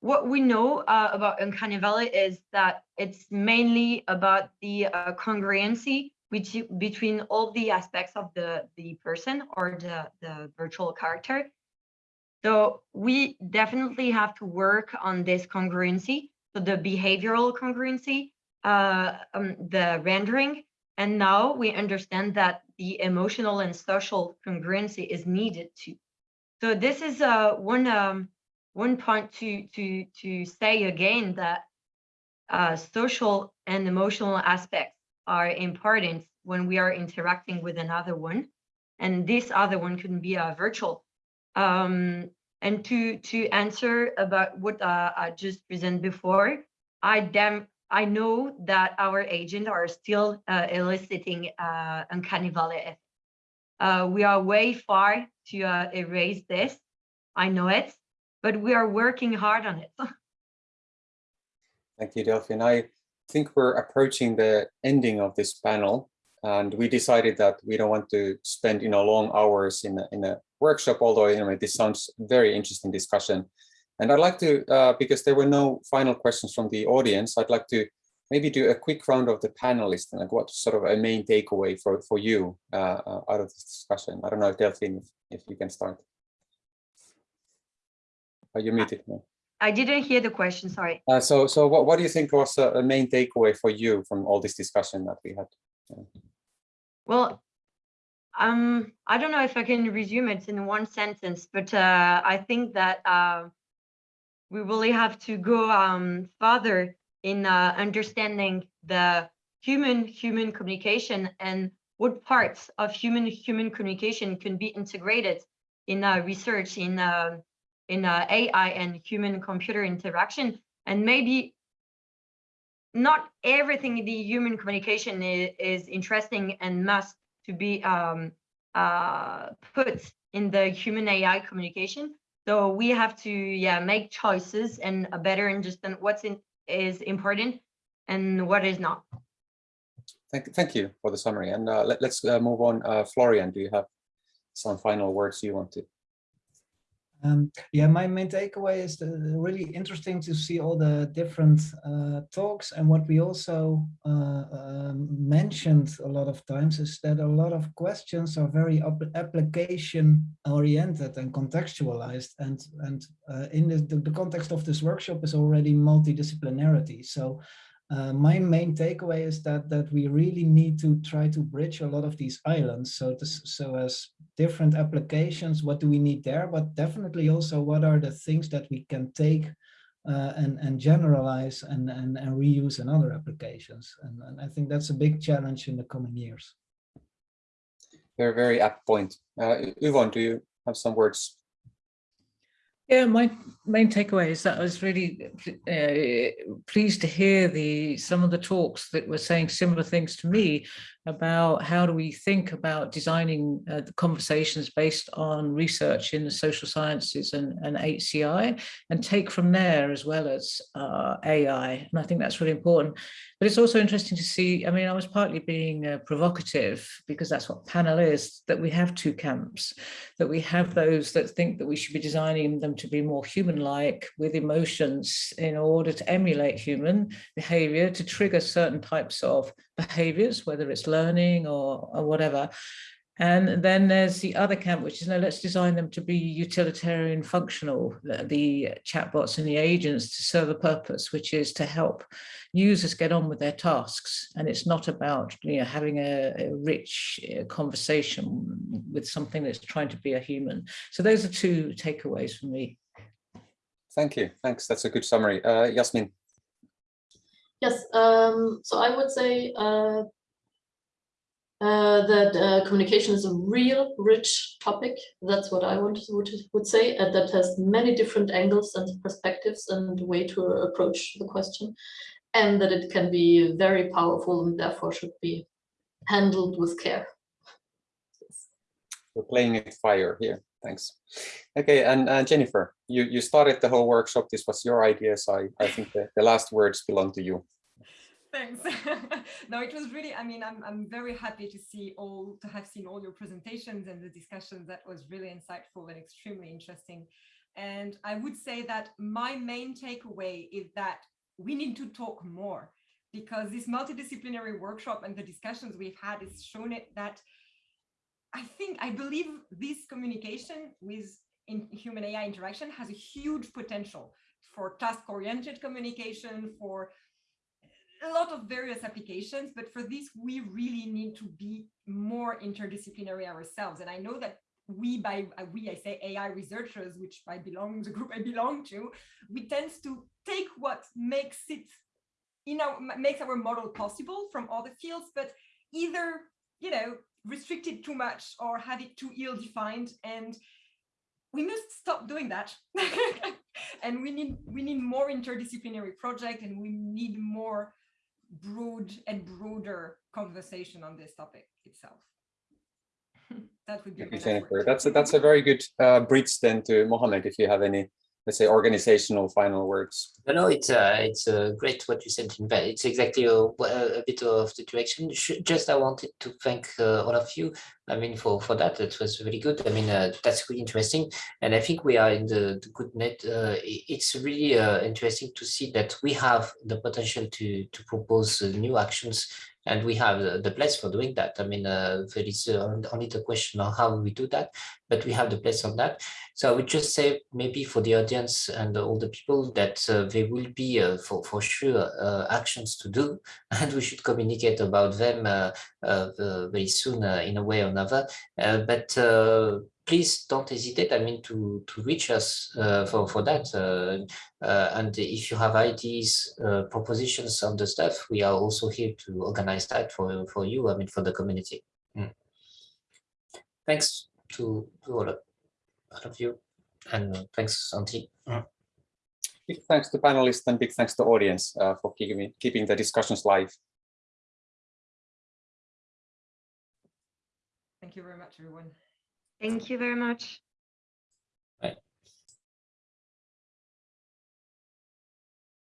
Speaker 6: what we know uh, about uncanny valley is that it's mainly about the congruency which, between all the aspects of the, the person or the, the virtual character So we definitely have to work on this congruency, so the behavioral congruency, uh, um, the rendering. And now we understand that the emotional and social congruency is needed too. So this is uh, one um, one point to to to say again that uh, social and emotional aspects are important when we are interacting with another one, and this other one can be a virtual. Um, and to to answer about what uh, I just presented before, I damn I know that our agents are still uh, eliciting uh, uncanny valley. Uh, we are way far to uh, erase this. I know it, but we are working hard on it.
Speaker 7: Thank you, Delphine. I think we're approaching the ending of this panel and we decided that we don't want to spend you know long hours in a, in a workshop although you know this sounds very interesting discussion and i'd like to uh, because there were no final questions from the audience i'd like to maybe do a quick round of the panelists and like what sort of a main takeaway for for you uh, uh, out of this discussion i don't know delphine if, if you can start are you muted now?
Speaker 6: I didn't hear the question, sorry.
Speaker 7: Uh, so, so what, what do you think was a, a main takeaway for you from all this discussion that we had?
Speaker 6: Well, um, I don't know if I can resume it in one sentence, but uh, I think that uh, we really have to go um, further in uh, understanding the human-human communication and what parts of human-human communication can be integrated in uh, research in uh, in uh, AI and human-computer interaction, and maybe not everything in the human communication is, is interesting and must to be um, uh, put in the human AI communication. So we have to yeah make choices and a better understand what's in, is important and what is not.
Speaker 7: Thank, thank you for the summary. And uh, let, us uh, move on. Uh, Florian, do you have some final words you want to
Speaker 2: um, yeah, my main takeaway is the, really interesting to see all the different uh, talks and what we also uh, uh, mentioned a lot of times is that a lot of questions are very application oriented and contextualized and and uh, in the, the context of this workshop is already multidisciplinarity. So uh, my main takeaway is that that we really need to try to bridge a lot of these islands. So this, so as different applications, what do we need there? But definitely also what are the things that we can take uh, and and generalize and, and and reuse in other applications. And, and I think that's a big challenge in the coming years.
Speaker 7: Very very apt point. Uh, Yvonne, do you have some words
Speaker 5: yeah, my main takeaway is that I was really uh, pleased to hear the some of the talks that were saying similar things to me about how do we think about designing uh, conversations based on research in the social sciences and, and HCI and take from there as well as uh, AI. And I think that's really important. But it's also interesting to see, I mean, I was partly being uh, provocative because that's what panel is, that we have two camps, that we have those that think that we should be designing them to be more human-like with emotions in order to emulate human behavior, to trigger certain types of behaviors, whether it's learning or, or whatever. And then there's the other camp, which is no, let's design them to be utilitarian functional, the, the, chatbots and the agents to serve a purpose, which is to help users get on with their tasks. And it's not about you know, having a, a rich uh, conversation with something that's trying to be a human. So those are two takeaways for me.
Speaker 7: Thank you. Thanks. That's a good summary. Uh, Yasmin.
Speaker 4: Yes, um, so I would say uh, uh, that uh, communication is a real rich topic. That's what I would, would, would say, and that has many different angles and perspectives and way to approach the question, and that it can be very powerful and therefore should be handled with care.
Speaker 7: We're playing with fire here. Thanks. Okay, and, and Jennifer, you, you started the whole workshop. This was your idea, so I, I think the, the last words belong to you.
Speaker 3: Thanks. no, it was really, I mean, I'm, I'm very happy to see all, to have seen all your presentations and the discussions. That was really insightful and extremely interesting. And I would say that my main takeaway is that we need to talk more because this multidisciplinary workshop and the discussions we've had has shown it that I think, I believe this communication with in human AI interaction has a huge potential for task-oriented communication, for a lot of various applications, but for this, we really need to be more interdisciplinary ourselves. And I know that we, by uh, we, I say AI researchers, which I belong, the group I belong to, we tend to take what makes it, you know, makes our model possible from other fields, but either, you know, restrict it too much or have it too ill-defined. And we must stop doing that. and we need we need more interdisciplinary project and we need more broad and broader conversation on this topic itself. that would be
Speaker 7: Thank you, Jennifer.
Speaker 3: word.
Speaker 7: That's a, that's a very good uh, bridge then to Mohammed, if you have any, let's say, organizational final words.
Speaker 1: No, no, it's uh, it's uh, great what you said. It's exactly a, a bit of the direction. Just I wanted to thank uh, all of you. I mean, for for that, it was really good. I mean, uh, that's really interesting, and I think we are in the, the good net. Uh, it's really uh, interesting to see that we have the potential to to propose uh, new actions, and we have the, the place for doing that. I mean, uh, there is uh, only the question of how we do that, but we have the place on that. So I would just say maybe for the audience and all the people that uh, there will be uh, for, for sure uh, actions to do and we should communicate about them uh, very soon in a way or another. But please don't hesitate, I mean, to, to reach us uh, for, for that. Uh, uh, and if you have ideas, uh, propositions on the stuff, we are also here to organize that for, for you, I mean, for the community. Mm. Thanks to, to all of all of you. And thanks, Santi.
Speaker 7: Big thanks to panelists and big thanks to audience uh, for keeping, keeping the discussions live.
Speaker 3: Thank you very much, everyone.
Speaker 6: Thank you very much.